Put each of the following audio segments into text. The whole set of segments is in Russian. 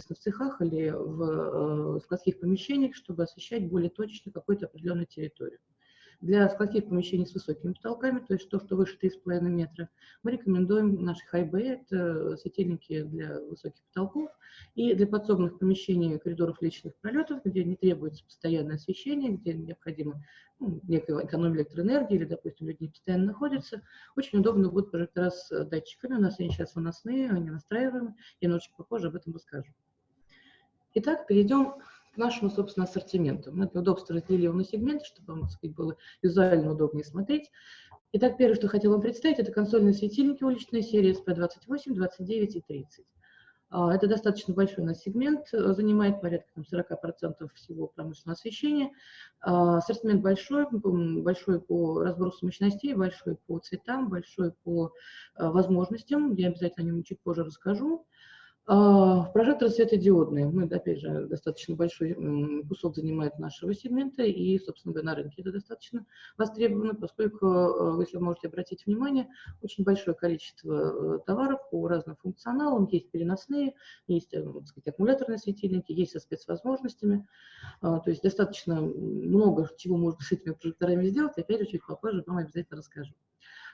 в цехах или в складских помещениях, чтобы освещать более точно какую-то определенную территорию. Для складских помещений с высокими потолками, то есть то, что выше 3,5 метра, мы рекомендуем наши хайбы, это светильники для высоких потолков, и для подсобных помещений коридоров личных пролетов, где не требуется постоянное освещение, где необходимо ну, некая экономия электроэнергии, или, допустим, люди не постоянно находятся, очень удобно будут прожектора с датчиками. У нас они сейчас выносные, они настраиваемые, я немножечко попозже об этом расскажу. Итак, перейдем к нашему, собственно, ассортименту. Мы для удобства разделили его на сегменты, чтобы вам, сказать, было визуально удобнее смотреть. Итак, первое, что хотел вам представить, это консольные светильники уличной серии SP28, 29 и 30. А, это достаточно большой у нас сегмент, э, занимает порядка там, 40% всего промышленного освещения. А, ассортимент большой, большой по разбросу мощностей, большой по цветам, большой по э, возможностям. Я обязательно о нем чуть позже расскажу. А, прожекторы светодиодные. Мы, опять же, достаточно большой кусок занимает нашего сегмента, и, собственно говоря, на рынке это достаточно востребовано, поскольку, э, если вы можете обратить внимание, очень большое количество э, товаров по разным функционалам. Есть переносные, есть э, так сказать, аккумуляторные светильники, есть со спецвозможностями. А, то есть достаточно много чего можно с этими прожекторами сделать. Опять же, чуть попозже вам обязательно расскажу.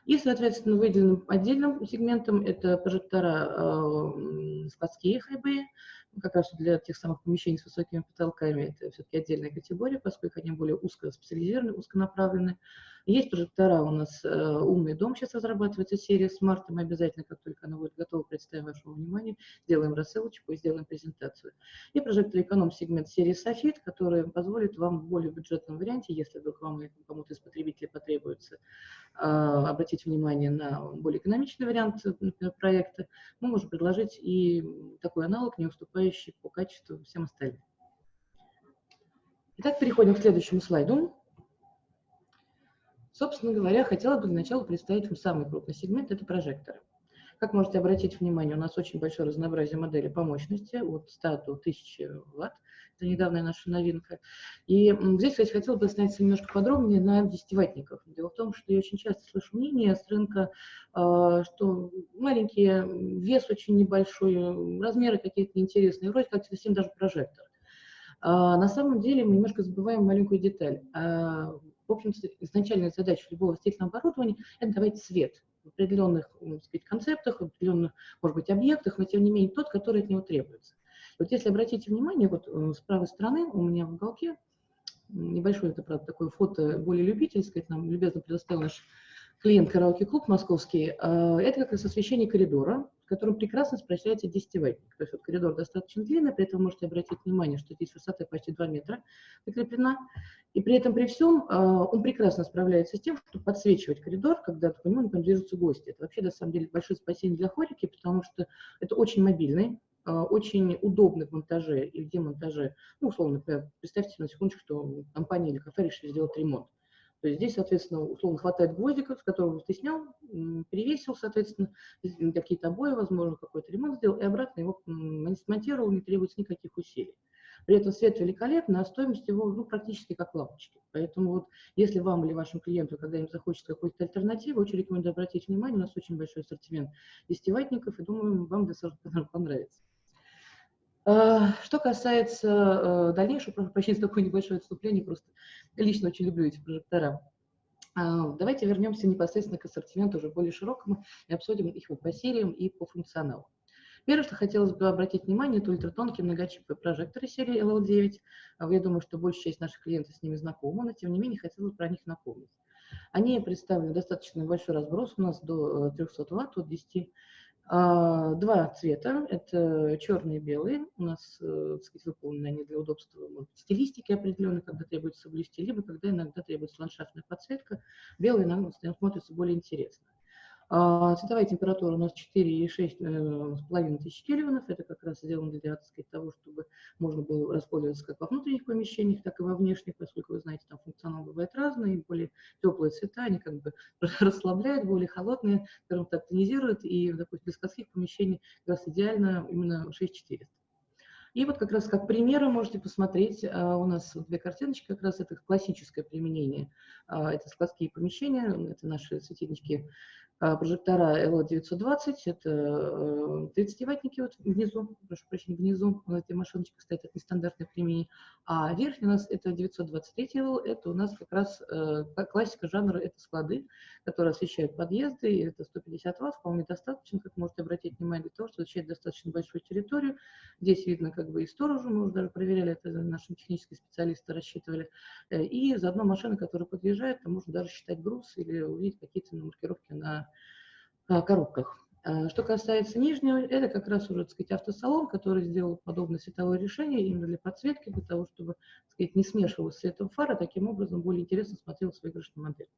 И, соответственно, выделенным отдельным сегментом это прожектора э, складские хайбеи, как раз для тех самых помещений с высокими потолками. Это все-таки отдельная категория, поскольку они более узко специализированы, узконаправлены. Есть прожектора у нас э, «Умный дом», сейчас разрабатывается серия «Smart», мы обязательно, как только она будет готова, представим вашему вниманию, сделаем рассылочку и сделаем презентацию. И прожектор эконом-сегмент серии «Софит», который позволит вам в более бюджетном варианте, если вдруг вам кому-то из потребителей потребуется, э, обратить внимание на более экономичный вариант проекта, мы можем предложить и такой аналог, не уступающий по качеству всем остальным. Итак, переходим к следующему слайду. Собственно говоря, хотела бы для начала представить вам самый крупный сегмент – это прожекторы. Как можете обратить внимание, у нас очень большое разнообразие моделей по мощности, от 100 до 1000 ватт. Это недавняя наша новинка. И здесь, кстати, хотела бы остановиться немножко подробнее на 10-ваттниках. Дело в том, что я очень часто слышу мнение с рынка, а, что маленькие, вес очень небольшой, размеры какие-то неинтересные, вроде как совсем даже прожектор. А на самом деле мы немножко забываем маленькую деталь. В общем-то, изначальная задача любого строительного оборудования – это давать свет в определенных сказать, концептах, в определенных, может быть, объектах, но тем не менее тот, который от него требуется. Вот если обратите внимание, вот э, с правой стороны у меня в уголке небольшое, это, правда, такое фото более любительское, нам любезно предоставил наш клиент караоке-клуб московский. А, это как раз освещение коридора, в котором прекрасно справляется 10 ваттник. То есть вот коридор достаточно длинный, при этом можете обратить внимание, что здесь высота почти 2 метра закреплена. И при этом при всем а, он прекрасно справляется с тем, чтобы подсвечивать коридор, когда по нему, например, движутся гости. Это вообще, на самом деле, большое спасение для хорики, потому что это очень мобильный, а, очень удобный в монтаже и в демонтаже. Ну, условно, представьте на секундочку, что компания или кафе решили сделать ремонт. То есть здесь, соответственно, условно хватает гвоздиков, с которого ты снял, перевесил, соответственно, какие-то обои, возможно, какой-то ремонт сделал, и обратно его смонтировал, не требуется никаких усилий. При этом свет великолепный, а стоимость его ну, практически как лампочки. Поэтому вот если вам или вашим клиенту когда-нибудь захочется какой-то альтернативы, очень рекомендую обратить внимание, у нас очень большой ассортимент десятиватников, и думаю, вам достаточно понравится. А, что касается э, дальнейшего, прощения такое небольшое отступление, просто лично очень люблю эти прожектора. А, давайте вернемся непосредственно к ассортименту уже более широкому и обсудим их по сериям и по функционалу. Первое, что хотелось бы обратить внимание, это ультратонкие многочиповые прожекторы серии LL9. А, я думаю, что большая часть наших клиентов с ними знакома, но тем не менее хотелось бы про них напомнить. Они представлены достаточно большой разброс, у нас до 300 э, Вт, от 10 а, два цвета, это черный и белый, у нас, э, так сказать, выполнены они для удобства может стилистики определенной, когда требуется соблюсти, либо когда иногда требуется ландшафтная подсветка, белый иногда смотрится более интересно. А, цветовая температура у нас 4,6,5 э, тысяч кельвинов. Это как раз сделано для так сказать, того, чтобы можно было распользоваться как во внутренних помещениях, так и во внешних, поскольку, вы знаете, там функционал бывает разный, более теплые цвета, они как бы расслабляют, более холодные, скажем так, тонизируют, и, допустим, для складских помещений как раз идеально именно 6400. И вот как раз как примеры можете посмотреть, а, у нас две картиночки, как раз это классическое применение, а, это складские помещения, это наши светильнички прожектора LO920, это 30-ваттники э, вот внизу, прошу прощения, внизу, у этой машиночка стоит, это нестандартное применение, а верхний у нас это 923 LO, это у нас как раз э, классика жанра, это склады, которые освещают подъезды, и это 150 Вт, вполне достаточно, как можете обратить внимание, для того, чтобы освещать достаточно большую территорию. Здесь видно как бы и сторожу, мы уже даже проверяли, это наши технические специалисты рассчитывали, э, и заодно машина, которая подъезжает, там можно даже считать груз или увидеть какие-то маркировки на а, коробках. А, что касается нижнего, это как раз уже, так сказать, автосалон, который сделал подобное световое решение именно для подсветки, для того, чтобы, так сказать, не смешивалось светом фара, таким образом более интересно смотрелась выигрышная модель.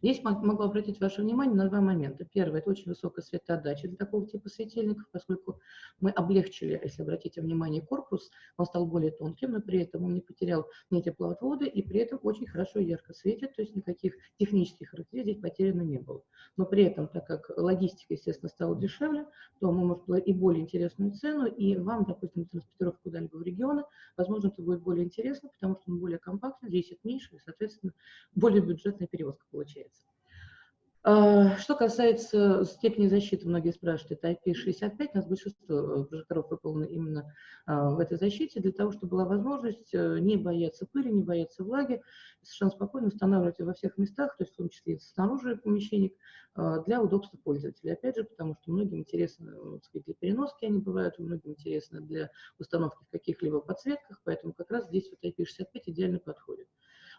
Здесь могу обратить ваше внимание на два момента. Первое – это очень высокая светоотдача для такого типа светильников, поскольку мы облегчили, если обратите внимание, корпус, он стал более тонким, но при этом он не потерял ни теплоотвода и при этом очень хорошо ярко светит, то есть никаких технических характеристик здесь потеряно не было. Но при этом, так как логистика, естественно, стала дешевле, то мы можем и более интересную цену, и вам, допустим, транспортировка куда-либо в регионы, возможно, это будет более интересно, потому что он более компактный, весит меньше, и, соответственно, более бюджетная перевозка получается. А, что касается степени защиты, многие спрашивают, это IP65, у нас большинство э, прожекторов выполнено именно а, в этой защите, для того, чтобы была возможность э, не бояться пыли, не бояться влаги, совершенно спокойно устанавливать во всех местах, то есть в том числе и снаружи помещений, а, для удобства пользователя. Опять же, потому что многим интересно, э, сказать, для переноски они бывают, многим интересно для установки в каких-либо подсветках, поэтому как раз здесь вот IP65 идеально подходит.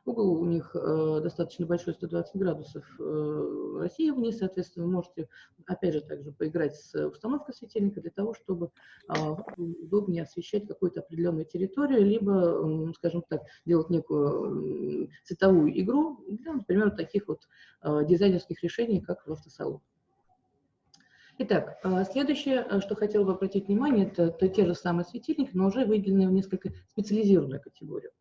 Угол у них э, достаточно большой, 120 градусов э, России вниз, соответственно, вы можете, опять же, также поиграть с установкой светильника для того, чтобы э, удобнее освещать какую-то определенную территорию, либо, э, скажем так, делать некую э, цветовую игру для, например, таких вот э, дизайнерских решений, как в автосалоне. Итак, э, следующее, э, что хотел бы обратить внимание, это, это те же самые светильники, но уже выделенные в несколько специализированную категорию.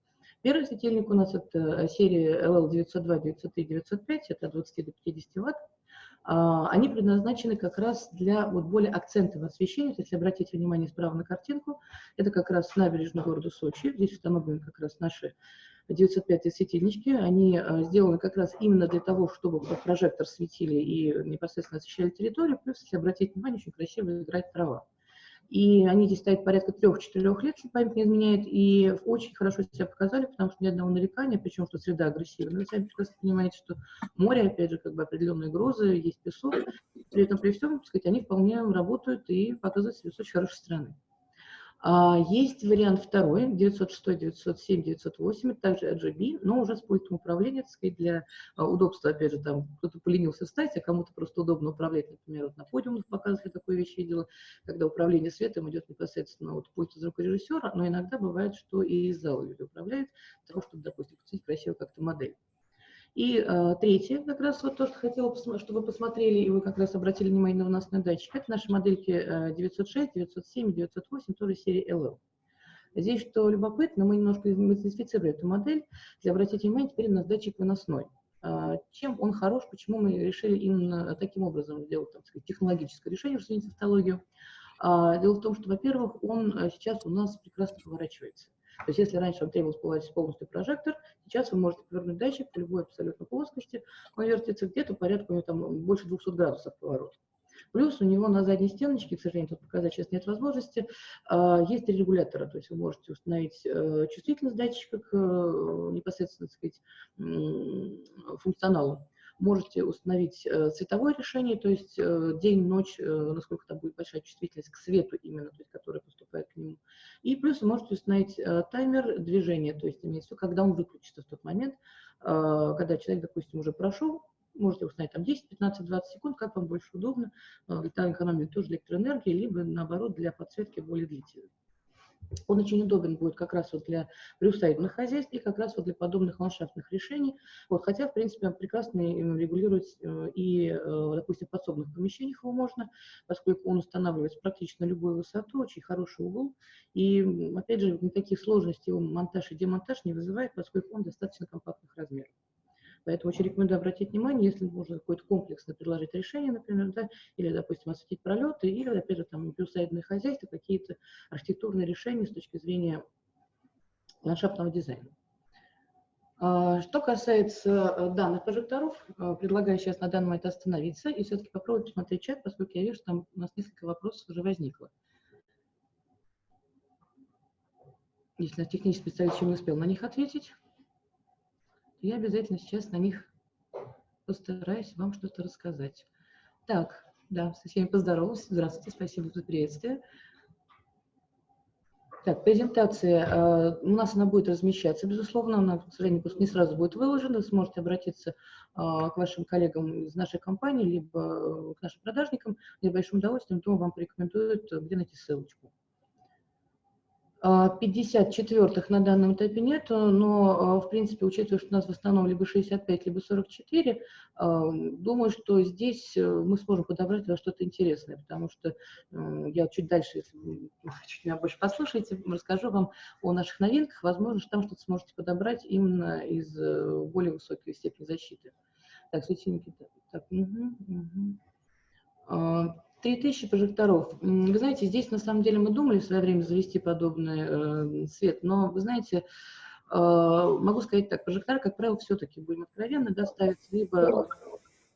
Первый светильник у нас это э, серия LL902, 903, 905, это от 20 до 50 ватт. А, они предназначены как раз для вот более акцентного освещения. Если обратить внимание справа на картинку, это как раз набережная города Сочи. Здесь установлены как раз наши 905 светильнички. Они э, сделаны как раз именно для того, чтобы прожектор светили и непосредственно освещали территорию. Плюс, если обратить внимание, очень красиво играет трава. И они здесь стоят порядка трех-четырех лет, если память не изменяет, и очень хорошо себя показали, потому что ни одного нарекания, причем что среда агрессивная. Вы сами прекрасно понимаете, что море, опять же, как бы определенные грозы, есть песок. При этом, при всем, так сказать, они вполне работают и показывают себя с очень хорошей стороны. А, есть вариант второй, 906, 907, 908, это также RGB, но уже с пультом управления, так сказать, для а, удобства, опять же, там кто-то поленился встать, а кому-то просто удобно управлять, например, вот на подиумах показывали такое вещь видела, когда управление светом идет непосредственно от пульта звукорежиссера, но иногда бывает, что и из зала люди управляют, для того, чтобы, допустим, красиво как-то модель. И э, третье, как раз вот то, что хотела, чтобы вы посмотрели, и вы как раз обратили внимание на нас на датчик, это наши модельки э, 906, 907, 908, тоже серии LL. Здесь, что любопытно, мы немножко модифицировали эту модель, если обратить внимание, теперь у нас датчик выносной. А, чем он хорош, почему мы решили именно таким образом сделать так сказать, технологическое решение, что тавтологию. А, дело в том, что, во-первых, он э, сейчас у нас прекрасно поворачивается. То есть если раньше вам требовалось поворачивать полностью прожектор, сейчас вы можете повернуть датчик по любой абсолютно плоскости, он вертится где-то порядка, у него там больше 200 градусов поворот. Плюс у него на задней стеночке, к сожалению, тут показать сейчас нет возможности, а, есть регулятора, то есть вы можете установить э, чувствительность датчика к э, непосредственно, так сказать, функционалу можете установить э, цветовое решение, то есть э, день, ночь, э, насколько там будет большая чувствительность к свету именно, то есть который поступает к нему. И плюс вы можете установить таймер движения, то есть имеется в виду, когда он выключится в тот момент, когда человек, допустим, уже прошел, можете установить там 10, 15, 20 секунд, как вам больше удобно, для экономии тоже электроэнергии, либо наоборот для подсветки более длительной. Он очень удобен будет как раз вот для приусадебных хозяйств и как раз вот для подобных ландшафтных решений. Вот, хотя, в принципе, он прекрасно регулирует э, и, э, допустим, в подсобных помещениях его можно, поскольку он устанавливается практически на любую высоту, очень хороший угол. И, опять же, никаких сложностей его монтаж и демонтаж не вызывает, поскольку он достаточно компактных размеров. Поэтому очень рекомендую обратить внимание, если можно какое-то комплексно предложить решение, например, да, или, допустим, осветить пролеты, или, опять же, там, плюсайдное хозяйство, какие-то архитектурные решения с точки зрения ландшафтного дизайна. А, что касается э, данных прожекторов, э, предлагаю сейчас на данный момент остановиться и все-таки попробовать посмотреть чат, поскольку я вижу, что там у нас несколько вопросов уже возникло. Если наш технический специалист еще не успел на них ответить, то я обязательно сейчас на них постараюсь вам что-то рассказать. Так, да, со всеми поздоровалась. Здравствуйте, спасибо за приветствие. Так, презентация, э, у нас она будет размещаться, безусловно, она, к сожалению, не сразу будет выложена, сможете обратиться э, к вашим коллегам из нашей компании, либо э, к нашим продажникам, с большим удовольствием, то вам порекомендуют, где найти ссылочку. 54-х на данном этапе нет, но, в принципе, учитывая, что у нас в основном либо 65, либо 44, думаю, что здесь э, мы сможем подобрать что-то интересное, потому что я чуть дальше, если вы чуть меня больше послушаете, расскажу вам о наших новинках. Возможно, что там что-то сможете подобрать именно из э, более высокой степени защиты. Так, светильники. Так, угу, угу. 3000 прожекторов. Вы знаете, здесь на самом деле мы думали в свое время завести подобный э, свет, но вы знаете, э, могу сказать так, прожекторы, как правило, все-таки, будем откровенны, доставятся либо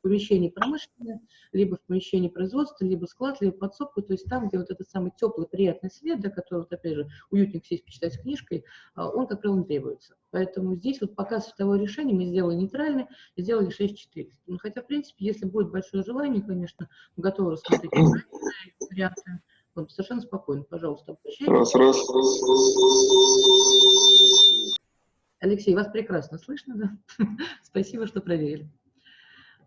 помещении промышленное, либо в помещении производства, либо склад, либо подсобку, то есть там, где вот этот самый теплый, приятный свет, да, который, вот, опять же, уютненько сесть почитать книжкой, а, он, как правило, не требуется. Поэтому здесь вот пока световое решение мы сделали нейтральное, сделали 6400. Ну, хотя, в принципе, если будет большое желание, конечно, готовы рассмотреть варианты. Вот, совершенно спокойно, пожалуйста, обращайтесь. Раз, раз, раз, раз. Алексей, вас прекрасно слышно, да? Спасибо, что проверили.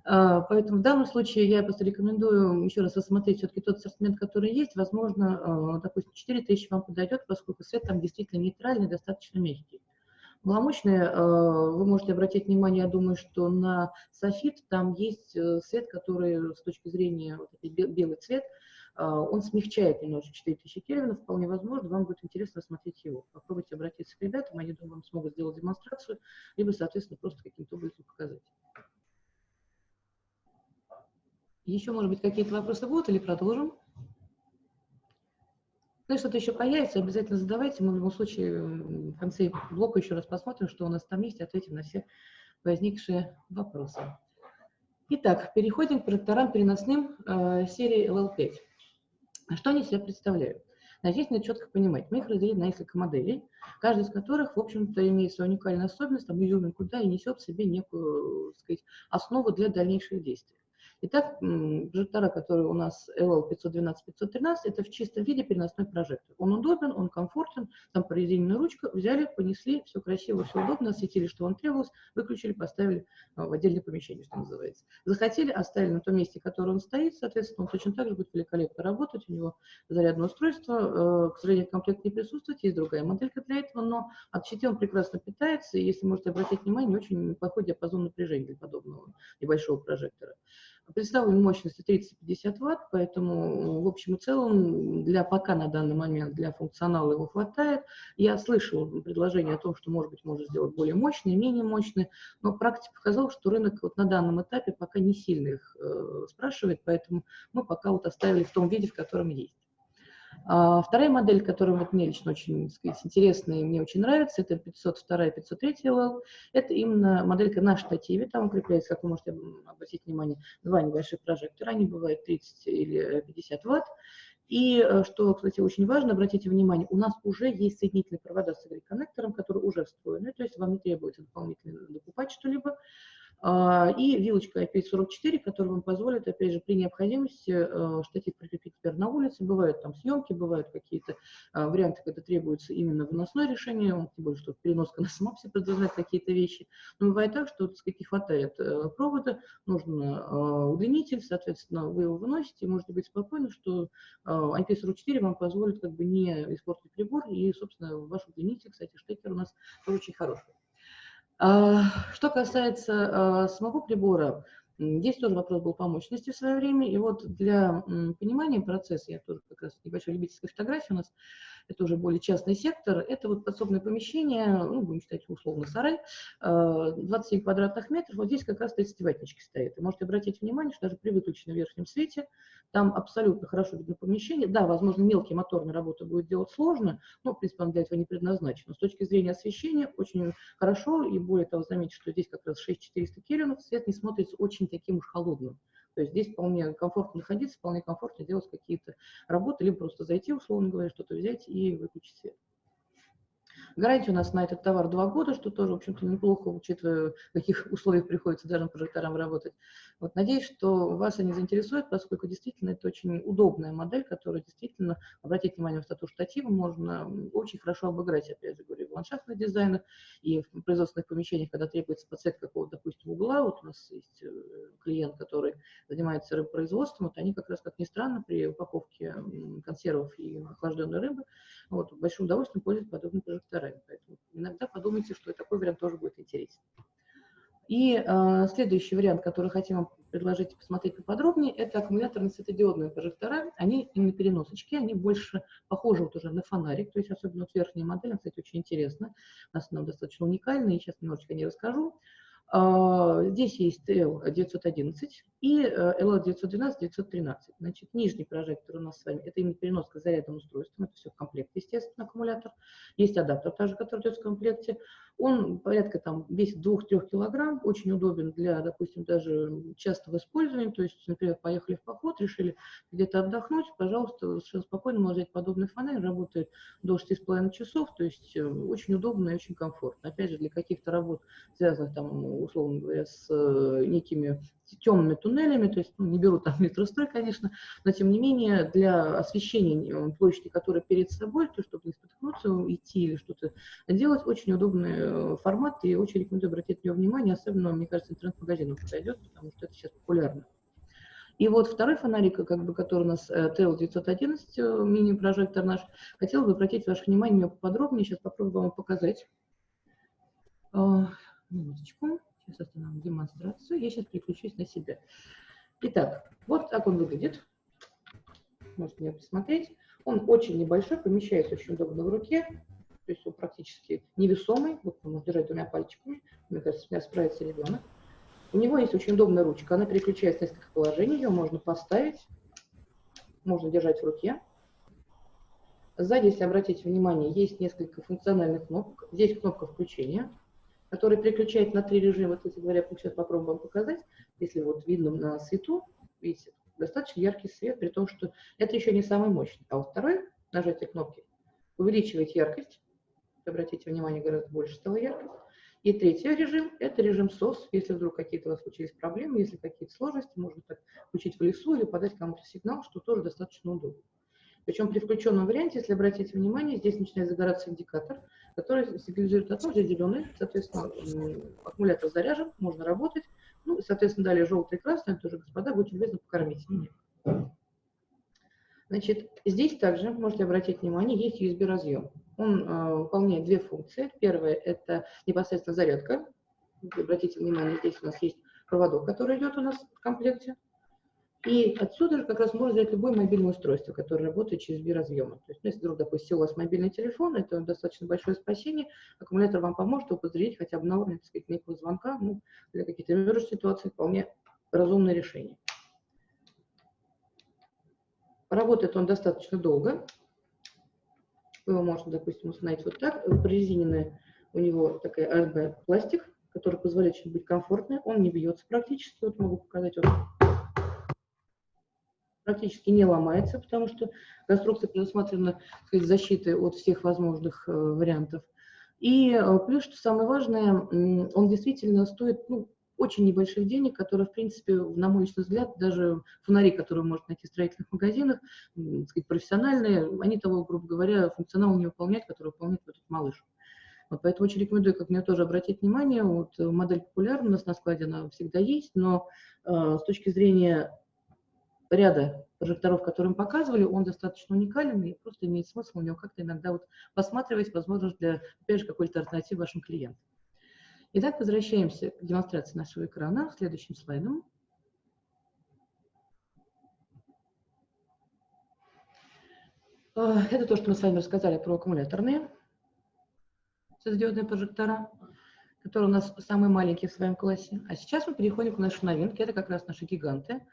А, поэтому в данном случае я просто рекомендую еще раз рассмотреть все-таки тот ассортимент, который есть. Возможно, а, допустим, 4000 вам подойдет, поскольку свет там действительно нейтральный, достаточно мягкий. Маломощные, а, вы можете обратить внимание, я думаю, что на софит там есть э, свет, который с точки зрения, вот белый цвет, он смягчает немножко 4000 кельвинов, вполне возможно, вам будет интересно рассмотреть его. Попробуйте обратиться к ребятам, они, думаю, смогут сделать демонстрацию, либо, соответственно, просто каким-то образом показать. Еще, может быть, какие-то вопросы будут или продолжим? Ну, что-то еще появится, обязательно задавайте. Мы в любом случае в конце блока еще раз посмотрим, что у нас там есть, ответим на все возникшие вопросы. Итак, переходим к проекторам переносным э, серии LL5. Что они себя представляют? Здесь надо четко понимать. Мы их разделили на несколько моделей, каждая из которых, в общем-то, имеет свою уникальную особенность, там, изюминку, да, и несет в себе некую, так сказать, основу для дальнейших действий. Итак, прожектора, которые у нас LL512-513, это в чистом виде переносной прожектор. Он удобен, он комфортен, там прорезиненная ручка, взяли, понесли, все красиво, все удобно, осветили, что вам требовалось, выключили, поставили а, в отдельное помещение, что называется. Захотели, оставили на том месте, которое он стоит, соответственно, он точно так же будет великолепно работать, у него зарядное устройство, э, к сожалению, комплект не присутствует, есть другая моделька для этого, но от щиты он прекрасно питается, и если можете обратить внимание, очень неплохой диапазон напряжения для подобного небольшого прожектора. Представлена мощностью 30-50 Вт, поэтому в общем и целом для пока на данный момент для функционала его хватает. Я слышал предложение о том, что может быть можно сделать более мощные, менее мощные, но практика показала, что рынок вот на данном этапе пока не сильно их э, спрашивает, поэтому мы пока вот оставили в том виде, в котором есть. А вторая модель, которая вот мне лично очень сказать, интересная и мне очень нравится, это 502 и 503 LL. Это именно моделька на штативе, там укрепляется, как вы можете обратить внимание, два небольших прожектора, они бывают 30 или 50 ватт. И э, что, кстати, очень важно, обратите внимание, у нас уже есть соединительные провода с коннектором, которые уже встроены, то есть вам не требуется дополнительно докупать что-либо. А, и вилочка IP44, которая вам позволит, опять же, при необходимости э, штатив прикрепить теперь на улице. Бывают там съемки, бывают какие-то а, варианты, когда требуется именно выносное решение, тем более, что переноска на самом себе предполагает какие-то вещи. Но бывает так, что, так сказать, не хватает э, провода, нужен а, удлинитель, соответственно, вы его выносите, можете быть спокойны, что IP44 вам позволит как бы не испортить прибор, и, собственно, ваш удлинитель, кстати, штекер у нас тоже очень хороший. А, что касается а, самого прибора, здесь тоже вопрос был по мощности в свое время. И вот для понимания процесса, я тоже как раз небольшой любительской фотографии у нас, это уже более частный сектор, это вот подсобное помещение, ну, будем считать условно сарай, 27 квадратных метров, вот здесь как раз 30 ватнички стоит. И можете обратить внимание, что даже при выключенном верхнем свете там абсолютно хорошо видно помещение. Да, возможно, мелкие моторные работы будет делать сложно, но, в принципе, он для этого не предназначен. с точки зрения освещения очень хорошо, и более того, заметьте, что здесь как раз 6400 кельвинов, свет не смотрится очень таким уж холодным. То есть здесь вполне комфортно находиться, вполне комфортно делать какие-то работы, либо просто зайти, условно говоря, что-то взять и выключить свет. Гарантия у нас на этот товар два года, что тоже, в общем-то, неплохо, учитывая, в каких условиях приходится даже прожекторам работать. Вот, надеюсь, что вас они заинтересуют, поскольку действительно это очень удобная модель, которая действительно, обратите внимание, в статус штатива можно очень хорошо обыграть, опять же говорю, в ландшафтных дизайнах и в производственных помещениях, когда требуется подсветка какого-то, допустим, угла. Вот у нас есть э, клиент, который занимается рыбопроизводством, вот они как раз, как ни странно, при упаковке консервов и охлажденной рыбы, вот, большим удовольствием пользуются подобными прожекторами. Поэтому иногда подумайте, что и такой вариант тоже будет интересен. И э, следующий вариант, который хотим вам предложить посмотреть поподробнее, это аккумуляторные светодиодные прожектора. Они именно переносочки, они больше похожи вот уже на фонарик, то есть особенно вот верхняя модель, кстати, очень интересна. У нас она достаточно уникальная, и сейчас немножечко не расскажу. А, здесь есть L911 и LL912, э, 913. Значит, нижний прожектор у нас с вами, это именно переноска зарядным устройством, это все в комплекте, естественно, аккумулятор. Есть адаптер также, который идет в комплекте. Он порядка там весит 2-3 килограмм, очень удобен для, допустим, даже частого использования. То есть, например, поехали в поход, решили где-то отдохнуть, пожалуйста, совершенно спокойно можно взять подобный фонарь, работает до 6,5 часов, то есть э, очень удобно и очень комфортно. Опять же, для каких-то работ, связанных там, условно говоря, с э, некими темными туннелями, то есть ну, не беру там метрострой, конечно, но тем не менее для освещения э, площади, которая перед собой, то чтобы не споткнуться, идти или что-то делать, очень удобный э, формат и очень рекомендую обратить на него внимание, особенно, мне кажется, интернет-магазинам подойдет, потому что это сейчас популярно. И вот второй фонарик, как бы, который у нас TL911, мини-прожектор наш, хотел бы обратить ваше внимание поподробнее, сейчас попробую вам показать. Минуточку. Сейчас остановим демонстрацию. Я сейчас переключусь на себя. Итак, вот так он выглядит. Можете его посмотреть. Он очень небольшой, помещается очень удобно в руке. То есть он практически невесомый. Вот он держать двумя пальчиками. Мне кажется, с меня справится ребенок. У него есть очень удобная ручка. Она переключается в несколько положений. Ее можно поставить. Можно держать в руке. Сзади, если обратить внимание, есть несколько функциональных кнопок. Здесь кнопка включения который переключает на три режима. Кстати говоря, сейчас попробуем вам показать. Если вот видно на свету, видите, достаточно яркий свет, при том, что это еще не самый мощный. А вот второй, нажатие кнопки, увеличивает яркость. Обратите внимание, гораздо больше стала яркость. И третий режим – это режим SOS. Если вдруг какие-то у вас случились проблемы, если какие-то сложности, можно так включить в лесу или подать кому-то сигнал, что тоже достаточно удобно. Причем при включенном варианте, если обратите внимание, здесь начинает загораться индикатор, который сигнализирует о том, что зеленый, соответственно, аккумулятор заряжен, можно работать. Ну, соответственно, далее желтый и красный, тоже, господа, будьте любезны, покормить меня. Значит, здесь также, можете обратить внимание, есть USB-разъем. Он э, выполняет две функции. Первая – это непосредственно зарядка. Обратите внимание, здесь у нас есть проводок, который идет у нас в комплекте. И отсюда же как раз можно взять любое мобильное устройство, которое работает через B-разъемы. То есть, ну, если вдруг, допустим, у вас мобильный телефон, это достаточно большое спасение, аккумулятор вам поможет его подзарядить хотя бы на уровне, так сказать, некого звонка, ну, для каких-то emergency ситуаций вполне разумное решение. Работает он достаточно долго. Его можете, допустим, установить вот так. Прорезиненный у него такая ASB пластик, который позволяет быть комфортным. Он не бьется практически. Вот могу показать. Вот практически не ломается, потому что конструкция предусмотрена сказать, защитой от всех возможных э, вариантов. И э, плюс, что самое важное, он действительно стоит ну, очень небольших денег, которые, в принципе, на мой личный взгляд, даже фонари, которые можно найти в строительных магазинах, сказать, профессиональные, они того, грубо говоря, функционал не выполняют, который выполняет этот малыш. Вот поэтому очень рекомендую, как мне тоже обратить внимание, вот э, модель популярна, у нас на складе она всегда есть, но э, с точки зрения ряда прожекторов, которые мы показывали, он достаточно уникален и просто имеет смысл у него как-то иногда вот посматривать, возможно, для, опять же, какой-то альтернативы вашим клиентам. Итак, возвращаемся к демонстрации нашего экрана, следующим слайдом. Это то, что мы с вами рассказали про аккумуляторные светодиодные прожектора, которые у нас самые маленькие в своем классе. А сейчас мы переходим к нашей новинке. Это как раз наши гиганты.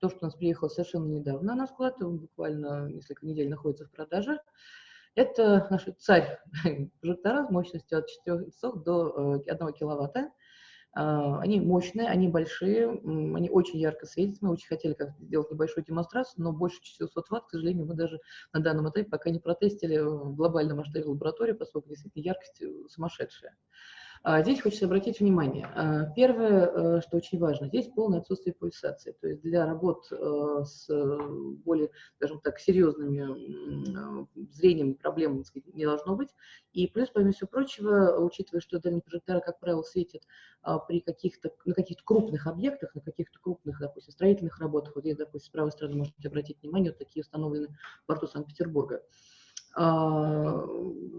То, что у нас приехало совершенно недавно на склад, буквально несколько недель находится в продаже. Это наш царь прожектора с мощностью от 400 до 1 э, киловатта. А, они мощные, они большие, они очень ярко светят. Мы очень хотели как сделать небольшую демонстрацию, но больше 400 ватт, к сожалению, мы даже на данном этапе пока не протестили в глобальном масштабе лаборатории, поскольку действительно яркость э, сумасшедшая. А, здесь хочется обратить внимание. А, первое, э, что очень важно, здесь полное отсутствие пульсации. То есть для работ э, с более, скажем так, серьезными э, зрением проблем сказать, не должно быть. И плюс, помимо всего прочего, учитывая, что дальние прожекторы, как правило, светят а, при каких-то, на каких-то крупных объектах, на каких-то крупных, допустим, строительных работах, вот здесь, допустим, с правой стороны можете обратить внимание, вот такие установлены в порту Санкт-Петербурга. А,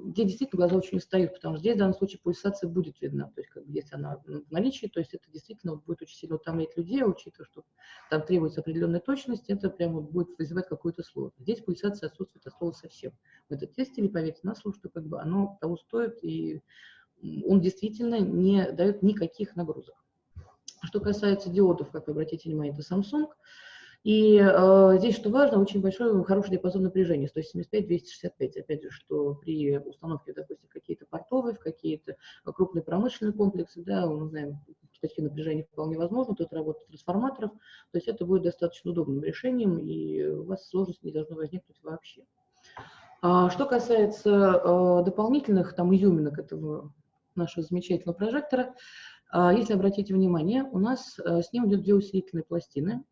где действительно глаза очень устают, потому что здесь в данном случае пульсация будет видна, то есть как бы, если она в наличии, то есть это действительно будет очень сильно утомлять людей, учитывая, что там требуется определенная точность, это прямо будет вызывать какую-то сложность. Здесь пульсация отсутствует от слова совсем. В этом тесте, не поверьте на слово, что как бы оно того стоит, и он действительно не дает никаких нагрузок. Что касается диодов, как вы обратите внимание, это Samsung – и э, здесь, что важно, очень большой, хороший диапазон напряжения, 175-265. Опять же, что при установке, допустим, какие-то портовые, в какие-то крупные промышленные комплексы, да, мы знаем, такие напряжения вполне возможно, тут работа трансформаторов, то есть это будет достаточно удобным решением, и у вас сложности не должно возникнуть вообще. А, что касается э, дополнительных там изюминок этого нашего замечательного прожектора, э, если обратите внимание, у нас э, с ним идет две усилительные пластины,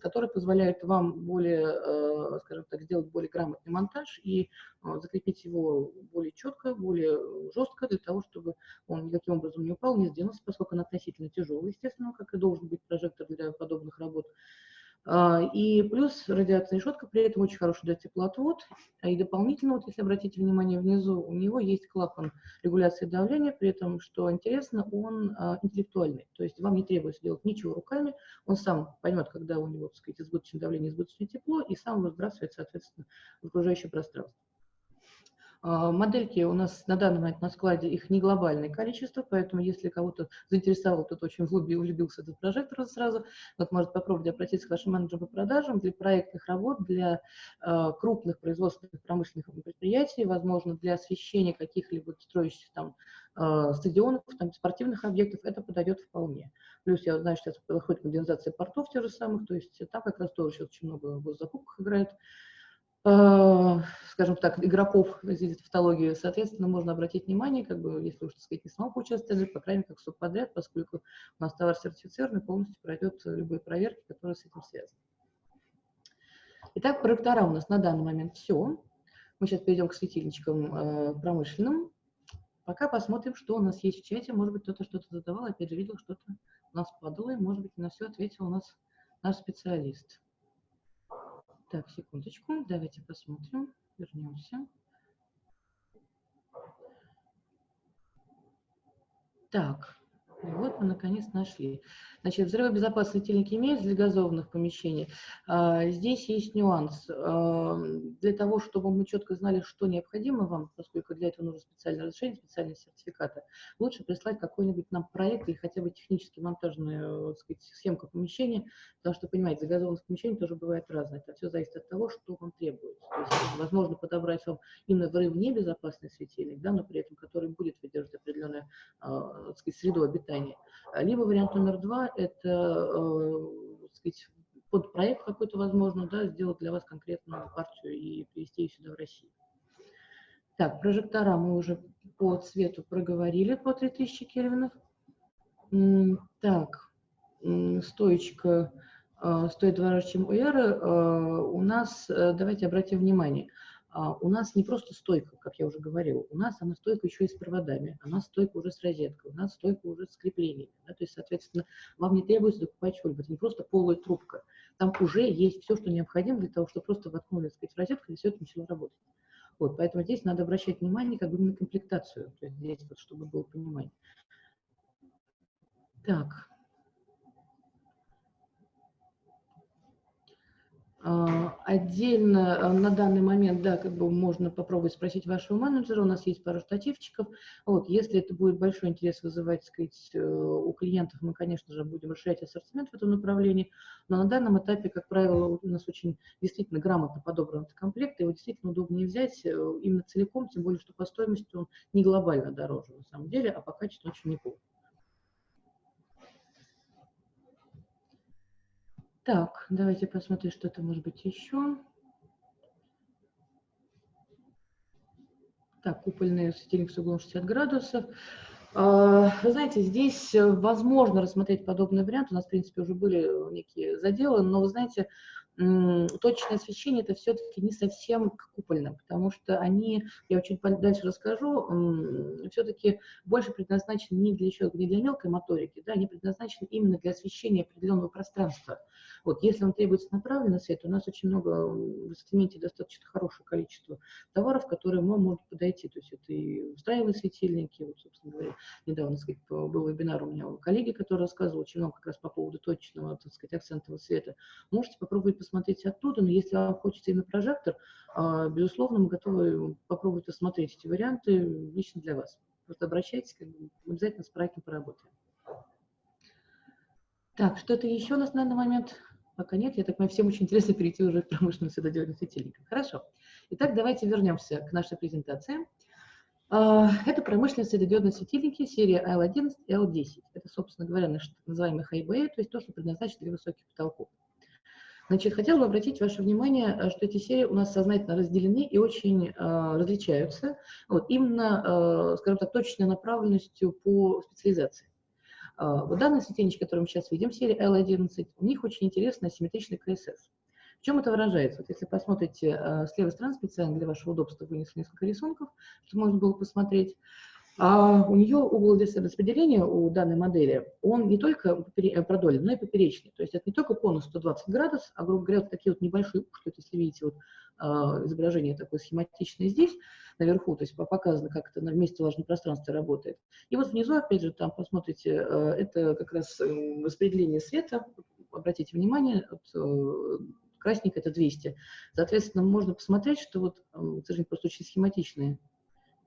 который позволяет вам более, э, скажем так, сделать более грамотный монтаж и э, закрепить его более четко, более жестко, для того, чтобы он никаким образом не упал, не сдвинулся, поскольку он относительно тяжелый, естественно, как и должен быть прожектор для подобных работ. А, и плюс радиация решетка, при этом очень хороший дает теплоотвод. А и дополнительно, вот если обратите внимание, внизу у него есть клапан регуляции давления, при этом, что интересно, он а, интеллектуальный. То есть вам не требуется делать ничего руками, он сам поймет, когда у него, так сказать, избыточное давление, избыточное тепло, и сам выбрасывает, соответственно, в окружающее пространство. А, модельки у нас на данный момент на складе, их не глобальное количество, поэтому если кого-то заинтересовал, кто-то очень влюбил, влюбился этот прожектор сразу, вот может попробовать обратиться к вашим менеджерам по продажам для проектных работ, для э, крупных производственных промышленных предприятий, возможно, для освещения каких-либо строящихся там э, стадионов, там, спортивных объектов, это подойдет вполне. Плюс я знаю, что сейчас проходит модернизация портов тех же самых, то есть там как раз тоже сейчас очень много в закупках играет. Э, скажем так, игроков здесь тавтологию, соответственно, можно обратить внимание, как бы, если уж, так сказать, не самому поучаствовать, по крайней мере, как субподряд, поскольку у нас товар сертифицированный, полностью пройдет любые проверки, которые с этим связаны. Итак, проектора у нас на данный момент все. Мы сейчас перейдем к светильничкам э, промышленным. Пока посмотрим, что у нас есть в чате. Может быть, кто-то что-то задавал. Опять же, видел, что-то у нас падало, и, может быть, на все ответил у нас наш специалист. Так, секундочку, давайте посмотрим, вернемся. Так, вот мы наконец нашли. Значит, взрывобезопасные светильники имеются для газованных помещений. А, здесь есть нюанс. А, для того, чтобы мы четко знали, что необходимо вам, поскольку для этого нужно специальное разрешение, специальные сертификаты, лучше прислать какой-нибудь нам проект или хотя бы технически монтажную сказать, схемку помещения, потому что, понимаете, за газованных помещений тоже бывает разное. Это все зависит от того, что вам требуется. То есть, возможно, подобрать вам именно взрыв небезопасный светильник, да, но при этом который будет выдерживать определенную э, сказать, среду обитания. Либо вариант номер два это, э, сказать, под проект какой-то, возможно, да, сделать для вас конкретную партию и привести ее сюда в Россию. Так, прожектора мы уже по цвету проговорили по 3000 кельвинов. Так, стоечка э, стоит дороже, чем у Эры. Э, у нас, давайте обратим внимание, а, у нас не просто стойка, как я уже говорила, у нас она стойка еще и с проводами, у нас стойка уже с розеткой, у нас стойка уже с креплениями. Да, то есть, соответственно, вам не требуется докупать что-либо, это не просто полая трубка. Там уже есть все, что необходимо для того, чтобы просто воткнули, так сказать, в розетку, и все это начало работать. Вот, поэтому здесь надо обращать внимание как бы на комплектацию, то есть здесь вот, чтобы было понимание. Так, отдельно а, на данный момент, да, как бы можно попробовать спросить вашего менеджера, у нас есть пару штативчиков. Вот, если это будет большой интерес вызывать, так сказать, э, у клиентов, мы, конечно же, будем расширять ассортимент в этом направлении, но на данном этапе, как правило, у нас очень действительно грамотно подобран этот комплект, его действительно удобнее взять э, именно целиком, тем более, что по стоимости он не глобально дороже, на самом деле, а по качеству очень неплохо. Так, давайте посмотрим, что то может быть еще. Так, купольный светильник с углом 60 градусов. А, вы знаете, здесь возможно рассмотреть подобный вариант. У нас, в принципе, уже были некие заделы, но, вы знаете, точное освещение это все-таки не совсем к купольным, потому что они, я чуть дальше расскажу, все-таки больше предназначены не для еще не для мелкой моторики, да, они предназначены именно для освещения определенного пространства. Вот, если вам требуется направленный свет, у нас очень много в ассортименте достаточно хорошее количество товаров, которые вам могут подойти. То есть это и встраиваемые светильники, вот, собственно говоря, недавно, сказать, был вебинар у меня у коллеги, который рассказывал очень много как раз по поводу точного, так сказать, акцентного света. Можете попробовать посмотреть оттуда, но если вам хочется именно прожектор, а, безусловно, мы готовы попробовать осмотреть эти варианты лично для вас. Просто обращайтесь, как бы, обязательно с проектом поработаем. Так, что-то еще у нас на данный момент? Пока нет, я так понимаю, всем очень интересно перейти уже к промышленным светодиодным светильникам. Хорошо. Итак, давайте вернемся к нашей презентации. А, это промышленные светодиодные светильники серии L11 и L10. Это, собственно говоря, наш называемый bay, то есть то, что предназначено для высоких потолков. Значит, хотела бы обратить ваше внимание, что эти серии у нас сознательно разделены и очень э, различаются, вот, именно, э, скажем так, точной направленностью по специализации. Э, вот данный светильничек, который мы сейчас видим, серии L11, у них очень интересный асимметричный КСС. В чем это выражается? Вот если посмотрите э, с левой стороны, специально для вашего удобства вынесли несколько рисунков, чтобы можно было посмотреть. А у нее угол распределения у данной модели, он не только э, продолен, но и поперечный. То есть это не только конус 120 градусов, а, грубо говоря, вот такие вот небольшие если видите вот, э, изображение такое схематичное здесь, наверху, то есть показано, как это на месте влажном пространстве работает. И вот внизу, опять же, там посмотрите, э, это как раз распределение света, обратите внимание, вот, э, красненько это 200. Соответственно, можно посмотреть, что вот, к сожалению, просто очень схематичные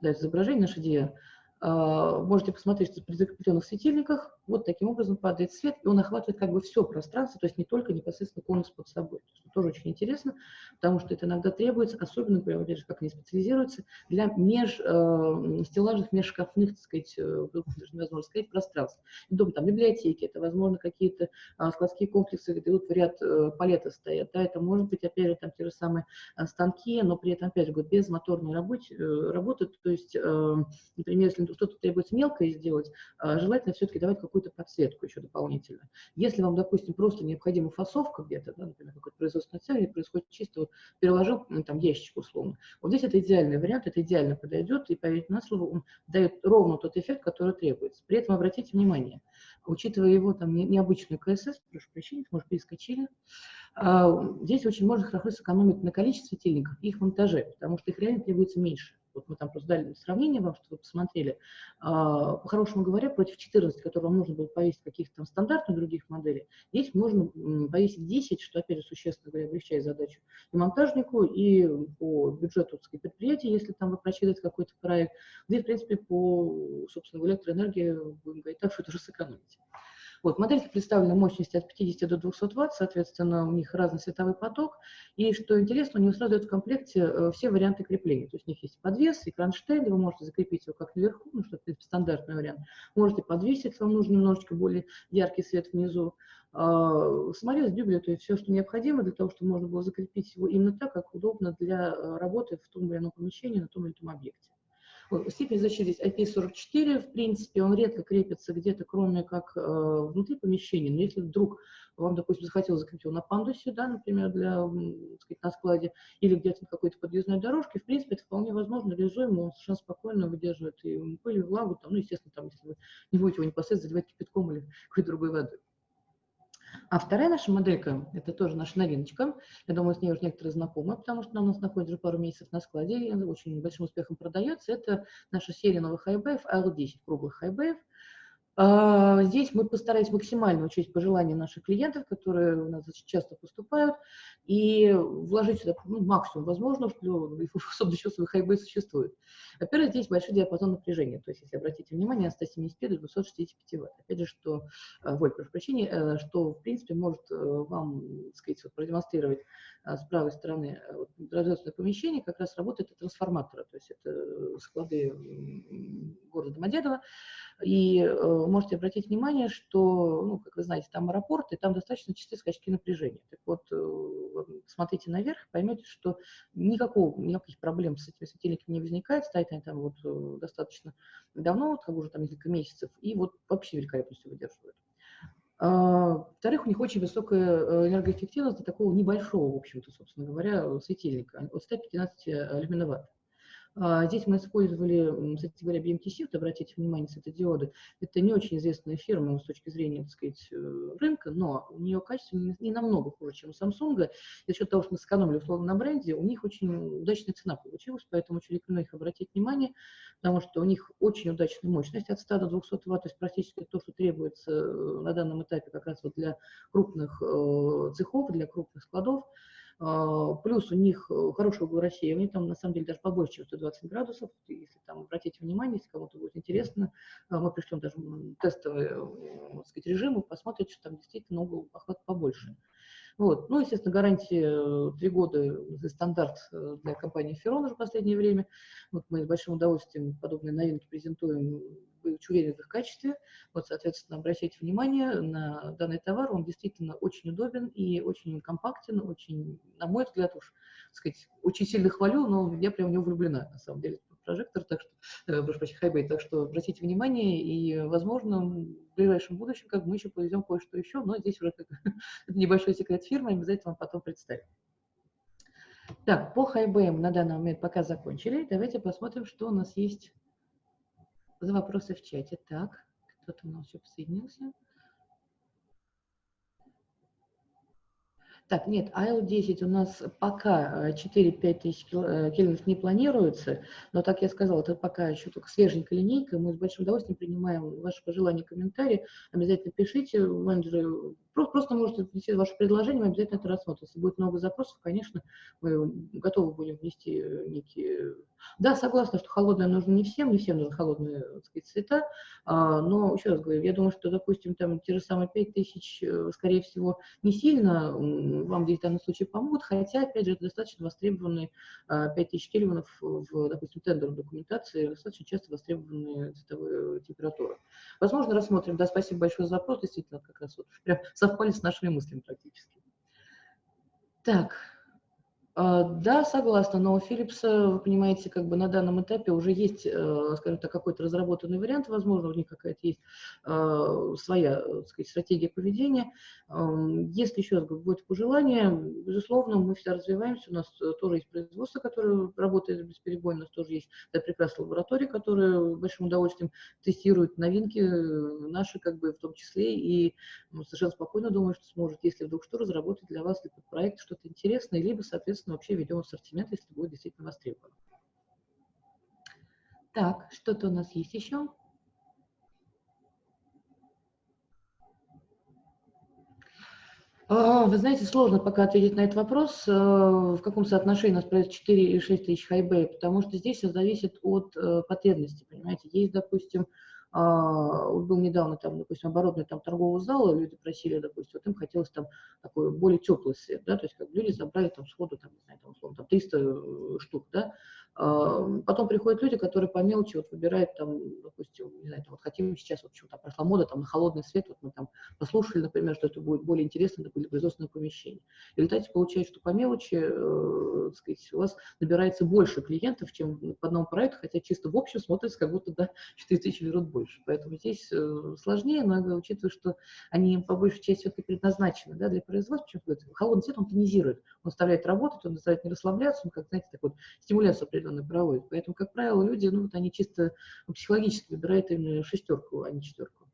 да, изображение, наше DIA, можете посмотреть, что при закрепленных светильниках вот таким образом падает свет, и он охватывает как бы все пространство, то есть не только непосредственно конус под собой. Это тоже очень интересно, потому что это иногда требуется, особенно, например, же, как они специализируются, для меж, э, стеллажных, межшкафных, так сказать, э, даже невозможно сказать, пространств. Дом, там, библиотеки, это, возможно, какие-то э, складские комплексы, где вот в ряд э, палеты стоят, да, это может быть, опять же, там те же самые э, станки, но при этом, опять же, без моторной работы, э, работы то есть, э, например, если что-то требуется мелкое сделать, э, желательно все-таки давать какую какую-то подсветку еще дополнительно. Если вам, допустим, просто необходима фасовка где-то, да, например, какой-то производственный цель, происходит чисто вот переложил ну, там ящик условно. Вот здесь это идеальный вариант, это идеально подойдет, и поверьте на слово, он дает ровно тот эффект, который требуется. При этом обратите внимание, учитывая его там необычную КСС, прошу прощения, может, перескочили, а, здесь очень можно хорошо сэкономить на количестве светильников и их монтаже, потому что их реально требуется меньше вот мы там просто дали сравнение вам, чтобы вы посмотрели, а, по-хорошему говоря, против 14, которые вам нужно было повесить каких-то там стандартных других моделей, здесь можно повесить 10, что, опять же, существенно говоря, облегчает задачу и монтажнику, и по бюджету сказать, предприятия, если там вы просчитываете какой-то проект, здесь, в принципе, по, собственно, электроэнергии, будем говорить так, что это уже сэкономите. Вот, модельки представлены мощности от 50 до 200 Вт, соответственно, у них разный световой поток. И что интересно, у него сразу идет в комплекте э, все варианты крепления. То есть у них есть подвес и кронштейн, вы можете закрепить его как наверху, ну, что это стандартный вариант. Можете подвесить, вам нужен немножечко более яркий свет внизу. А, саморез, дюбеля, то есть все, что необходимо для того, чтобы можно было закрепить его именно так, как удобно для э, работы в том или ином помещении, на том или ином объекте. Степень защиты здесь IP44, в принципе, он редко крепится где-то, кроме как э, внутри помещения. Но если вдруг вам, допустим, захотелось закрепить его на пандусе, да, например, для, так сказать, на складе, или где-то на какой-то подъездной дорожке, в принципе, это вполне возможно, реализуемо, он совершенно спокойно выдерживает и пыль, и влагу, там, ну, естественно, там, если вы не будете его непосредственно заливать кипятком или какой-то другой водой. А вторая наша моделька, это тоже наша новиночка. Я думаю, с ней уже некоторые знакомы, потому что она у нас находится уже пару месяцев на складе и очень большим успехом продается. Это наша серия новых хайбеев, L10 круглых хайбеев. А, здесь мы постарались максимально учесть пожелания наших клиентов, которые у нас часто поступают, и вложить сюда ну, максимум возможного, что особенно чувство хайбы существует. Во-первых, здесь большой диапазон напряжения, то есть, если обратите внимание, от 175 до 265 Вт. Опять же, что, э, вольт, прошу прощения, э, что, в принципе, может э, вам, так сказать, вот, продемонстрировать с правой стороны вот, производственное помещение, как раз работает от трансформатора, то есть это склады города Домодедово, и э, можете обратить внимание, что, ну, как вы знаете, там аэропорт, и там достаточно частые скачки напряжения. Так вот, э, смотрите наверх, поймете, что никакого, никаких проблем с этими светильниками не возникает, стоят они там вот э, достаточно давно, вот, как уже там несколько месяцев, и вот вообще великолепностью выдерживают. А, во-вторых, у них очень высокая э, энергоэффективность для такого небольшого, в общем-то, собственно говоря, светильника, от 115 люминоватт. А, здесь мы использовали, говоря, BMTC, вот обратите внимание, светодиоды. Это не очень известная фирма с точки зрения, так сказать, э, рынка, но у нее качество не, намного хуже, чем у Samsung. За счет того, что мы сэкономили условно на бренде, у них очень удачная цена получилась, поэтому очень рекомендую их обратить внимание, потому что у них очень удачная мощность от 100 до 200 Вт, то есть практически то, что требуется э, на данном этапе как раз вот для крупных э, цехов, для крупных складов. А, плюс у них э, хороший угол рассеивания, там на самом деле даже побольше, чем 120 градусов. Если там обратите внимание, если кому-то будет интересно, а, мы пришлем даже тестовый э, сказать, режим, и посмотрите, что там действительно угол охвата побольше. Вот. Ну, естественно, гарантия 3 года за стандарт э, для компании Ферон уже в последнее время. Вот мы с большим удовольствием подобные новинки презентуем, быть уверены в их качестве. Вот, соответственно, обращайте внимание на данный товар, он действительно очень удобен и очень компактен, очень, на мой взгляд, уж, так сказать, очень сильно хвалю, но я прям в него влюблена, на самом деле, прожектор, так что, э, прошу прощения, хайбей, так что обратите внимание, и, возможно, в ближайшем будущем, как мы еще повезем кое-что еще, но здесь уже как, небольшой секрет фирмы, обязательно вам потом представим. Так, по хайбеям на данный момент пока закончили. Давайте посмотрим, что у нас есть за вопросы в чате. Так, кто-то у нас еще присоединился. Так, нет, АЛ-10 у нас пока 4-5 э, тысяч э, кельвинов не планируется, но, так я сказала, это пока еще только свеженькая линейка. Мы с большим удовольствием принимаем ваши пожелания, комментарии. Обязательно пишите, менеджеры Просто, просто можете внести ваше предложение, мы обязательно это рассмотрим. Если будет много запросов, конечно, мы готовы будем внести некие... Да, согласна, что холодное нужно не всем, не всем нужны холодные так сказать, цвета, а, но, еще раз говорю, я думаю, что, допустим, там те же самые 5 тысяч, э, скорее всего, не сильно вам здесь в данном случае помогут, хотя, опять же, это достаточно востребованные 5 а, кельвинов в, допустим, тендерной документации, достаточно часто востребованные цветовые температуры. Возможно, рассмотрим. Да, спасибо большое за вопрос, действительно, как раз вот прям совпали с нашими мыслями практически. Так, да, согласна, но у Philips, вы понимаете, как бы на данном этапе уже есть, э, скажем так, какой-то разработанный вариант, возможно, у них какая-то есть а, своя, так сказать, стратегия поведения. Если, еще раз будет пожелание, безусловно, мы всегда развиваемся, у нас э, тоже есть производство, которое работает бесперебойно, у нас тоже есть да, прекрасная лаборатория, которая большим удовольствием тестирует новинки э, наши, как бы в том числе, и ну, совершенно спокойно думаю, что сможет, если вдруг что, разработать для вас либо проект что-то интересное, либо, соответственно, соответственно, вообще ведем ассортимент, если будет действительно востребован. Так, что-то у нас есть еще? А, вы знаете, сложно пока ответить на этот вопрос, э, в каком соотношении у нас происходит 4 или 6 тысяч хайбей, потому что здесь все зависит от э, потребности, понимаете. Есть, допустим, был недавно там, допустим, оборотный там торгового зала, люди просили, допустим, вот им хотелось там такой более теплый свет, да, то есть как люди забрали там сходу, там, не знаю, там, условно, там 300 э, штук, да, Потом приходят люди, которые по мелочи вот выбирают там, допустим, не знаю, там, вот хотим сейчас, вот почему-то прошла мода там на холодный свет, вот мы там послушали, например, что это будет более интересно для производственного помещения. И в результате получается, что по мелочи, э, сказать, у вас набирается больше клиентов, чем по одному проекту, хотя чисто в общем смотрится, как будто, да, 4 тысячи берут больше. Поэтому здесь э, сложнее, но учитывая, что они по большей части все-таки предназначены, да, для производства, почему холодный свет, он тонизирует, он заставляет работать, он заставляет не расслабляться, он, как, знаете, так вот, стимуляцию определенную проводят. Поэтому, как правило, люди, ну, вот они чисто психологически выбирают именно шестерку, а не четверку.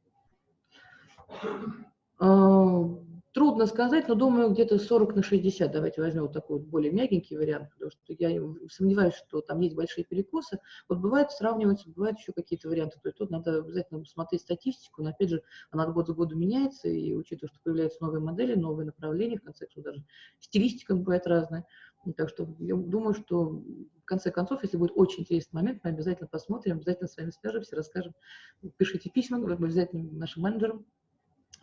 Трудно сказать, но думаю, где-то 40 на 60. Давайте возьмем вот такой вот более мягенький вариант, потому что я сомневаюсь, что там есть большие перекосы. Вот бывает сравниваются, бывают еще какие-то варианты. То есть тут надо обязательно смотреть статистику, но опять же, она год за годом меняется, и учитывая, что появляются новые модели, новые направления, в конце концов даже стилистика бывает разная. Так что я думаю, что в конце концов, если будет очень интересный момент, мы обязательно посмотрим, обязательно с вами свяжемся, расскажем. Пишите письма обязательно нашим менеджерам,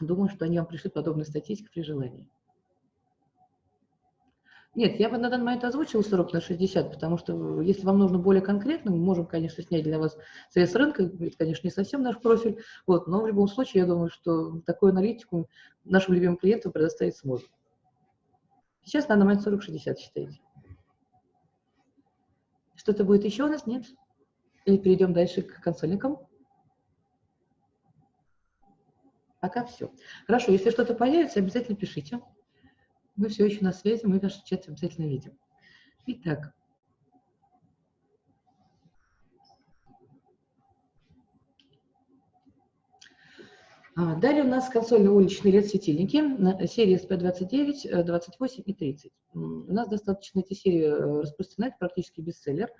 Думаю, что они вам пришлют подобную статистику при желании. Нет, я бы на данный момент озвучила 40 на 60, потому что если вам нужно более конкретно, мы можем, конечно, снять для вас совет рынка, это, конечно, не совсем наш профиль, вот, но в любом случае, я думаю, что такую аналитику нашим любимым клиентам предоставить сможем. Сейчас на данный момент 40-60 считаете. Что-то будет еще у нас? Нет? Или перейдем дальше к консольникам? Пока все. Хорошо, если что-то появится, обязательно пишите. Мы все еще на связи, мы ваш чат обязательно видим. Итак. А, далее у нас консольные уличные LED-светильники серии SP29, 28 и 30. У нас достаточно эти серии э, распространять, практически бестселлер.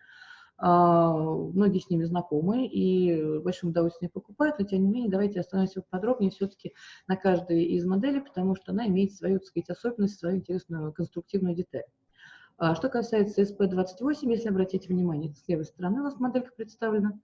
А, многие с ними знакомы и большим удовольствием покупают, но тем не менее давайте остановимся подробнее все-таки на каждой из моделей, потому что она имеет свою, так сказать, особенность, свою интересную конструктивную деталь. А что касается SP28, если обратить внимание, с левой стороны у нас моделька представлена,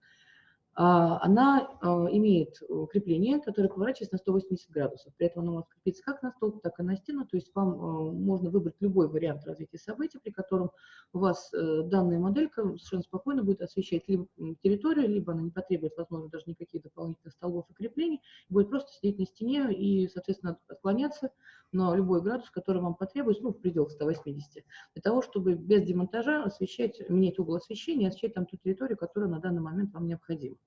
она а, имеет э, крепление, которое поворачивается на 180 градусов. При этом оно может крепиться как на столб, так и на стену. То есть вам э, можно выбрать любой вариант развития событий, при котором у вас э, данная моделька совершенно спокойно будет освещать либо территорию, либо она не потребует, возможно, даже никаких дополнительных столбов и креплений, будет просто сидеть на стене и, соответственно, отклоняться на любой градус, который вам потребуется, ну, в пределах 180, для того, чтобы без демонтажа освещать, менять угол освещения, освещать там ту территорию, которая на данный момент вам необходима.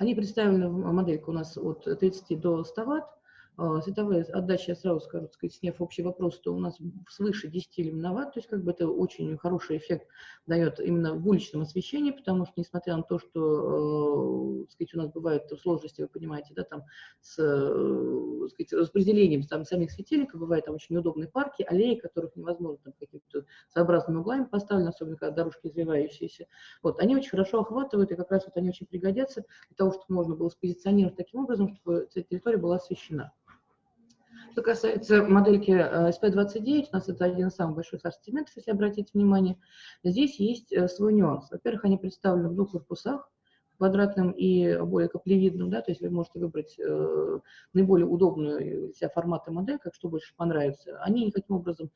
Они представлены в модельке у нас от 30 до 100 ватт. А, световая отдача, я сразу скажу, так сказать, сняв общий вопрос, то у нас свыше 10 люминоватт, то есть как бы это очень хороший эффект дает именно в уличном освещении, потому что, несмотря на то, что, э, сказать, у нас бывают сложности, вы понимаете, да, там с э, сказать, распределением там, самих светильников, бывают там очень неудобные парки, аллеи, которых невозможно там какими-то своеобразными углами поставлены, особенно когда дорожки извивающиеся. Вот, они очень хорошо охватывают, и как раз вот они очень пригодятся для того, чтобы можно было спозиционировать таким образом, чтобы эта территория была освещена. Что касается модельки SP29, у нас это один из самых больших ассортиментов, если обратить внимание. Здесь есть э, свой нюанс. Во-первых, они представлены в двух корпусах квадратным и более каплевидным, да, то есть вы можете выбрать э, наиболее удобную для себя формат и модель, как что больше понравится. Они никаким образом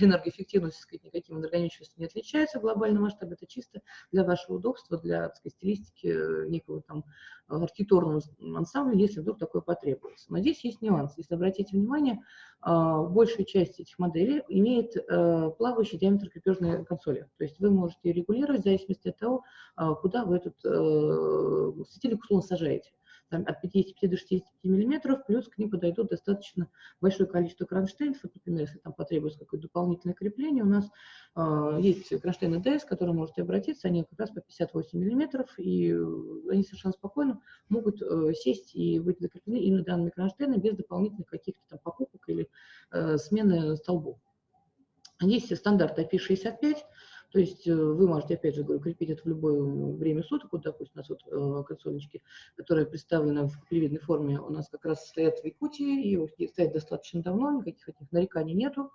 энергоэффективностью, сказать, никаким энергоничностью не отличаются в глобальном масштабе, это чисто для вашего удобства, для так сказать, стилистики э, некого там архитектурного ансамбля, если вдруг такое потребуется. Но здесь есть нюанс. Если обратите внимание, э, большая часть этих моделей имеет э, плавающий диаметр крепежной консоли. То есть вы можете регулировать в зависимости от того, э, куда вы этот Э, светильник условно сажаете. Там, от 55 до 65 миллиметров, плюс к ним подойдут достаточно большое количество кронштейнов. Например, если там потребуется какое-то дополнительное крепление, у нас э, есть кронштейны DS, к которым можете обратиться, они как раз по 58 миллиметров, и они совершенно спокойно могут э, сесть и быть закреплены именно данными кронштейнами без дополнительных каких-то там покупок или э, смены столбов. Есть стандарт IP65, то есть э, вы можете, опять же, говорю, крепить это в любое время суток. Вот, допустим, у нас вот э, консольнички, которые представлены в привидной форме, у нас как раз стоят в Якутии, и стоят достаточно давно, никаких этих нареканий нету.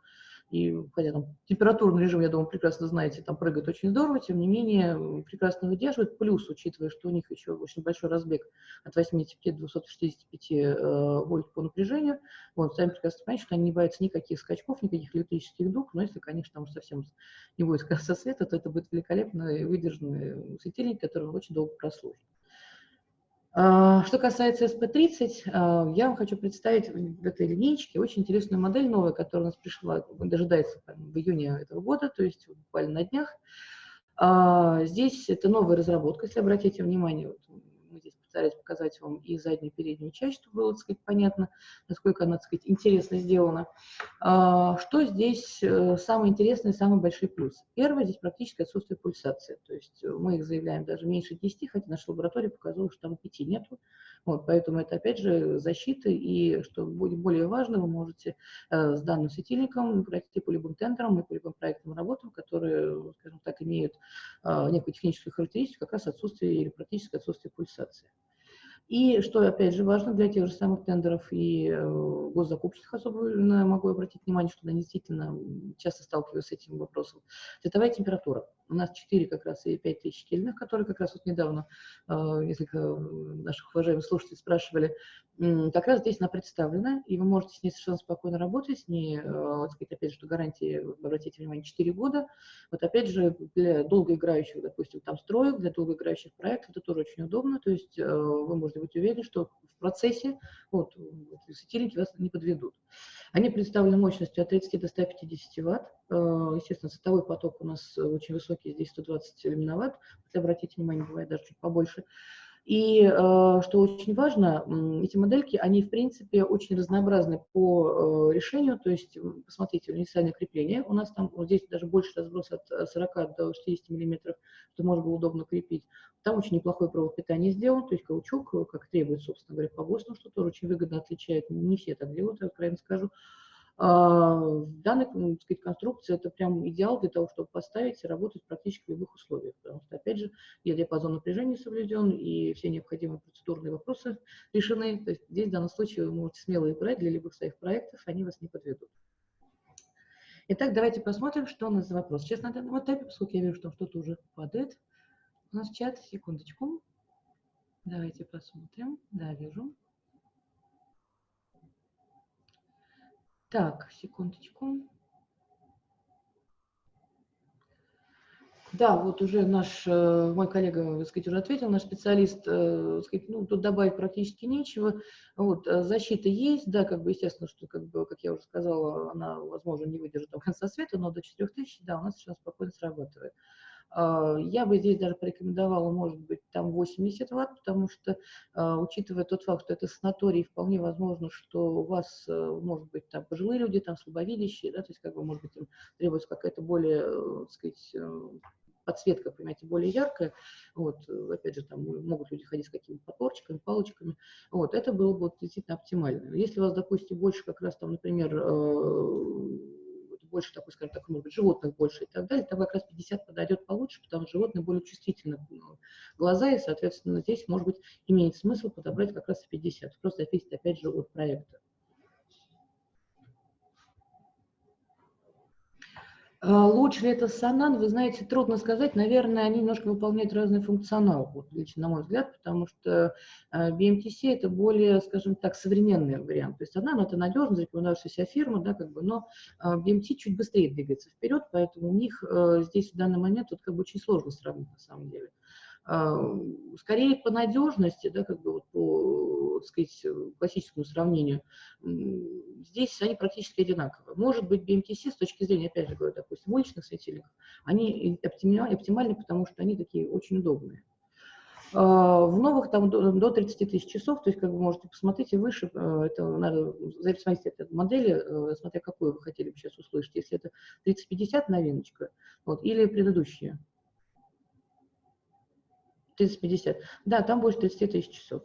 И хотя там температурный режим, я думаю, прекрасно знаете, там прыгает очень здорово, тем не менее прекрасно выдерживает. Плюс, учитывая, что у них еще очень большой разбег от 85 до 265 э, вольт по напряжению, вот, сами прекрасно понимаете, что они не боятся никаких скачков, никаких электрических дуг, но если, конечно, там совсем не будет конца света, то это будет великолепный выдержанный светильник, который очень долго прослужит. А, что касается SP30, а, я вам хочу представить в этой линейке очень интересную модель новая, которая у нас пришла, дожидается в июне этого года, то есть буквально на днях. А, здесь это новая разработка, если обратите внимание, вот постараюсь показать вам и заднюю, и переднюю часть, чтобы было, так сказать, понятно, насколько она, так сказать, интересно сделана. А, что здесь э, самое интересное, самый большой плюс? Первое, здесь практически отсутствие пульсации. То есть мы их заявляем даже меньше 10, хотя наша лаборатория показала, что там 5 нету. Вот, поэтому это, опять же, защита, и, что будет более важно, вы можете э, с данным светильником пройти по любым тендерам и по любым проектным работам, которые, скажем так, имеют э, некую техническую характеристику, как раз отсутствие или практически отсутствие пульсации. И что, опять же, важно для тех же самых тендеров и э, госзакупочных особенно могу обратить внимание, что они действительно часто сталкиваются с этим вопросом. Цветовая температура. У нас 4 как раз и 5 тысяч кельных, которые как раз вот недавно э, несколько наших уважаемых слушателей спрашивали, как раз здесь она представлена, и вы можете с ней совершенно спокойно работать, с ней, э, сказать, опять же, что гарантии, обратите внимание, 4 года. Вот опять же, для долгоиграющих, допустим, там строек, для долгоиграющих проектов это тоже очень удобно, то есть э, вы можете быть уверены, что в процессе вот, светильники вас не подведут. Они представлены мощностью от 30 до 150 ватт. Э, естественно, световой поток у нас очень высокий, здесь 120 люминоватт, если обратите внимание, бывает даже чуть побольше. И э, что очень важно, эти модельки, они, в принципе, очень разнообразны по э, решению. То есть, посмотрите, универсальное крепление. У нас там вот здесь даже больше разброс от 40 э, до 60 миллиметров, что можно было удобно крепить. Там очень неплохой провод питания сделан, то есть каучук, как требует, собственно говоря, по ГОСТу, что тоже очень выгодно отличает. Не все так делают, я откровенно скажу. Данная так сказать, конструкция это прям идеал для того, чтобы поставить и работать практически в любых условиях. Потому что, опять же, и диапазон напряжения соблюден, и все необходимые процедурные вопросы решены. То есть здесь в данном случае вы можете смело играть для любых своих проектов, они вас не подведут. Итак, давайте посмотрим, что у нас за вопрос. Честно, на данном этапе, поскольку я вижу, что что-то уже падает, у нас чат, секундочку. Давайте посмотрим. Да, вижу. Так, секундочку. Да, вот уже наш, э, мой коллега, так сказать, уже ответил, наш специалист, э, сказать, ну, тут добавить практически нечего. Вот, э, защита есть, да, как бы, естественно, что, как бы, как я уже сказала, она, возможно, не выдержит до конца света, но до 4000, да, у нас сейчас спокойно срабатывает. А, я бы здесь даже порекомендовала, может быть, там 80 ватт, потому что, а, учитывая тот факт, что это санаторий, вполне возможно, что у вас, э, может быть, там пожилые люди, там слабовидящие, да, то есть, как бы, может быть, им требуется какая-то более, э, так сказать, э, подсветка, понимаете, более яркая, вот, опять же, там могут люди ходить с какими-то подпорчиками, палочками, вот, это было бы вот, действительно оптимально. Если у вас, допустим, больше как раз там, например, больше такой, скажем так, может быть, животных больше и так далее, там как раз 50 подойдет получше, потому что животные более чувствительны глаза, и, соответственно, здесь, может быть, имеет смысл подобрать как раз 50. Просто зависит, опять же, от проекта. Лучше ли это Санан, вы знаете, трудно сказать. Наверное, они немножко выполняют разный функционал, вот, лично на мой взгляд, потому что а, BMTC это более, скажем так, современный вариант. То есть Санан это надежно зарекомендовавшаяся фирма, да, как бы, но а, BMT чуть быстрее двигается вперед, поэтому у них здесь в данный момент вот, как бы, очень сложно сравнить на самом деле. Скорее по надежности, да, как бы вот по, так сказать, классическому сравнению, здесь они практически одинаковые. Может быть, BMTC с точки зрения, опять же говорю, допустим, уличных светильников, они оптимальны, потому что они такие очень удобные. В новых там до 30 тысяч часов, то есть как вы можете посмотреть и выше, э, это надо зависеть от модели, смотря какую вы хотели бы сейчас услышать, если это 3050 новиночка, вот, или предыдущие. 30-50. Да, там больше 30 тысяч часов.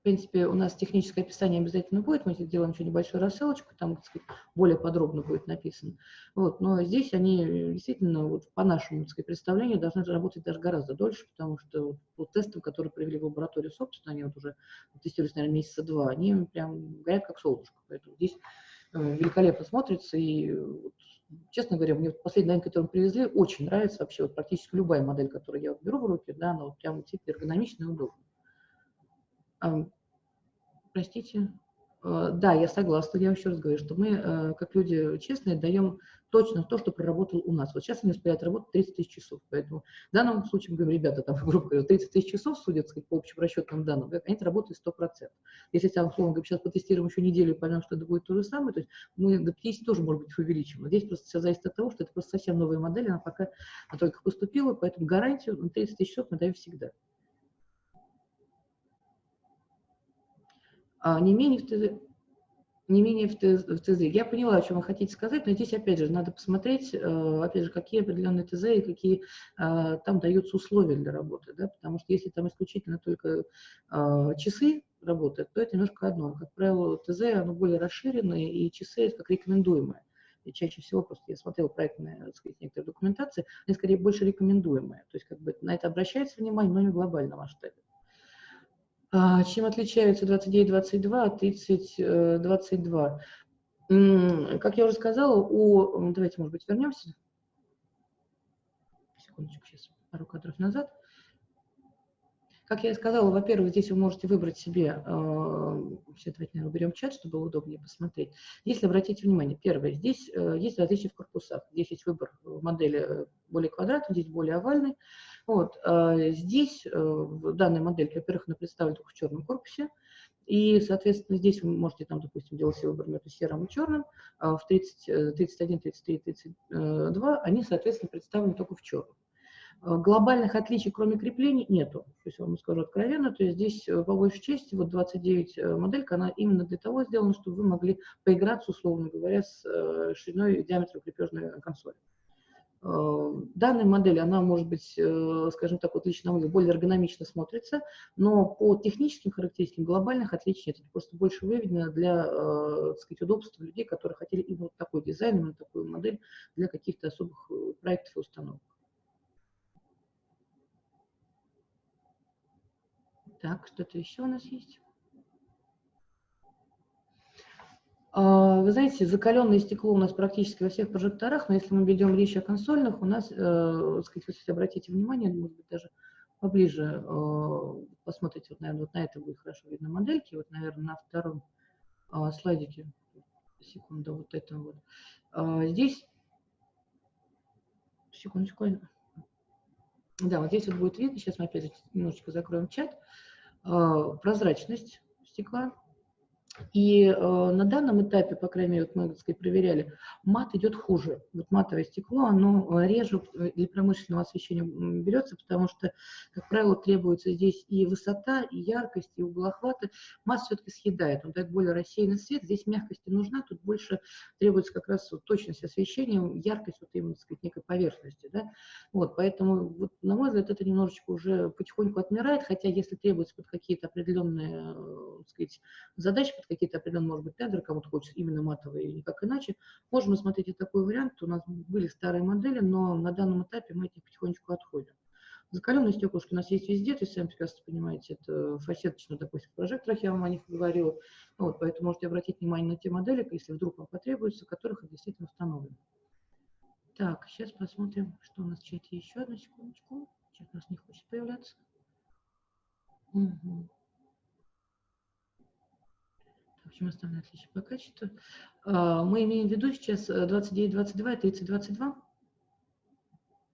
В принципе, у нас техническое описание обязательно будет, мы сделаем еще небольшую рассылочку, там, так сказать, более подробно будет написано. Вот, но здесь они действительно, вот, по нашему так сказать, представлению, должны работать даже гораздо дольше, потому что вот, по тестам, которые провели в лаборатории, собственно, они вот уже тестируются, наверное, месяца два, они прям горят как солнышко. Поэтому здесь э, великолепно смотрится, и вот, честно говоря, мне последний новинка, которую привезли, очень нравится вообще вот практически любая модель, которую я вот беру в руки, да, она вот прям типа эргономичная и удобная. А, простите, да, я согласна, я еще раз говорю, что мы, э, как люди честные, даем точно то, что проработал у нас. Вот сейчас они успевают работать 30 тысяч часов, поэтому в данном случае мы говорим, ребята, там, грубо говоря, 30 тысяч часов, судя сказать, по общим расчетным данным, они работают 100%. Если, там, условно говоря, сейчас потестируем еще неделю и поймем, что это будет то же самое, то есть мы до 50 тоже, может быть, увеличим. Но здесь просто все зависит от того, что это просто совсем новая модель, она пока только поступила, поэтому гарантию на 30 тысяч часов мы даем всегда. Не менее не менее в, ТЗ, в ТЗ. Я поняла, о чем вы хотите сказать, но здесь, опять же, надо посмотреть, э, опять же, какие определенные ТЗ и какие э, там даются условия для работы, да, потому что если там исключительно только э, часы работают, то это немножко одно. Как правило, ТЗ, оно более расширенное, и часы это как рекомендуемое. И чаще всего просто я смотрела проектные, так сказать, некоторые документации, они скорее больше рекомендуемые. То есть как бы на это обращается внимание, но не в глобальном масштабе. А, чем отличаются 29-22 от 30-22? Как я уже сказала, у... Давайте, может быть, вернемся. Секундочку, сейчас пару кадров назад. Как я и сказала, во-первых, здесь вы можете выбрать себе, э, давайте, наверное, уберем чат, чтобы было удобнее посмотреть. Если обратите внимание, первое, здесь э, есть различия в корпусах. Здесь есть выбор модели э, более квадратный, здесь более овальный. Вот, э, здесь, э, в данной модельке, во-первых, она представлена только в черном корпусе, и, соответственно, здесь вы можете, там, допустим, делать себе выбор между серым и черным. А в 30, 31, 33, 32 они, соответственно, представлены только в черном. Э, глобальных отличий, кроме креплений, нету. То есть, я вам скажу откровенно, то есть здесь по большей части вот 29 э, моделька, она именно для того сделана, чтобы вы могли поиграться, условно говоря, с шириной и диаметром крепежной консоли. Данная модель, она может быть, скажем так, вот лично на более эргономично смотрится, но по техническим характеристикам глобальных отличий нет. Это просто больше выведено для, так сказать, удобства людей, которые хотели именно такой дизайн, именно такую модель для каких-то особых проектов и установок. Так, что-то еще у нас есть? А, вы знаете, закаленное стекло у нас практически во всех прожекторах, но если мы ведем речь о консольных, у нас, э, сказать, если обратите внимание, может быть, даже поближе э, посмотрите, вот, наверное, вот на это будет хорошо видно модельки, вот, наверное, на втором э, слайдике, секунду, вот это вот. Э, здесь, секундочку, да, вот здесь вот будет видно, сейчас мы опять же немножечко закроем чат, а, прозрачность стекла, и э, на данном этапе, по крайней мере, вот мы сказать, проверяли, мат идет хуже. Вот матовое стекло, оно э, реже для промышленного освещения берется, потому что, как правило, требуется здесь и высота, и яркость, и угол охвата. Мат все-таки съедает, он дает более рассеянный свет. Здесь мягкости нужна, тут больше требуется как раз вот точность освещения, яркость вот именно, так сказать, некой поверхности. Да? Вот, поэтому, вот, на мой взгляд, это немножечко уже потихоньку отмирает, хотя если требуется под какие-то определенные, э, так сказать, задачи, под какие-то определенные, может быть, тендеры, кому-то хочется именно матовые или никак иначе. Можем рассмотреть и такой вариант. У нас были старые модели, но на данном этапе мы от них потихонечку отходим. Закаленные стеклышки у нас есть везде, то есть, сами прекрасно понимаете, это фасеточно, допустим, в прожекторах, я вам о них говорила. Вот, поэтому можете обратить внимание на те модели, если вдруг вам потребуется, которых действительно установлено. Так, сейчас посмотрим, что у нас в чате еще. Одну секундочку. Чат у нас не хочет появляться. Угу. Общем, основные отличия по качеству. А, мы имеем в виду сейчас 29.22 и 30.22.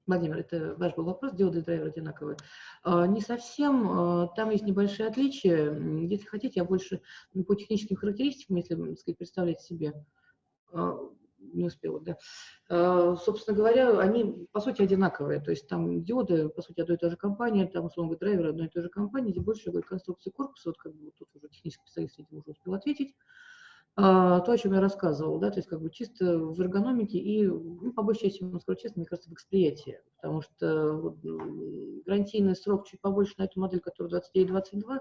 Владимир, это ваш был вопрос, диоды и драйверы одинаковые. А, не совсем, а, там есть небольшие отличия. Если хотите, я больше по техническим характеристикам, если сказать, представлять себе, не успела, да. А, собственно говоря, они, по сути, одинаковые. То есть там диоды, по сути, одной и той же компании, там, условно говоря, драйверы одной и той же компании, где больше говорит конструкции корпуса, вот как бы вот тут уже технический специалист, видимо, уже успел ответить. А, то, о чем я рассказывал, да, то есть как бы чисто в эргономике и, ну, по большей части, скажу честно, мне кажется, в эксприятии, потому что вот, гарантийный срок чуть побольше на эту модель, которая 29-22,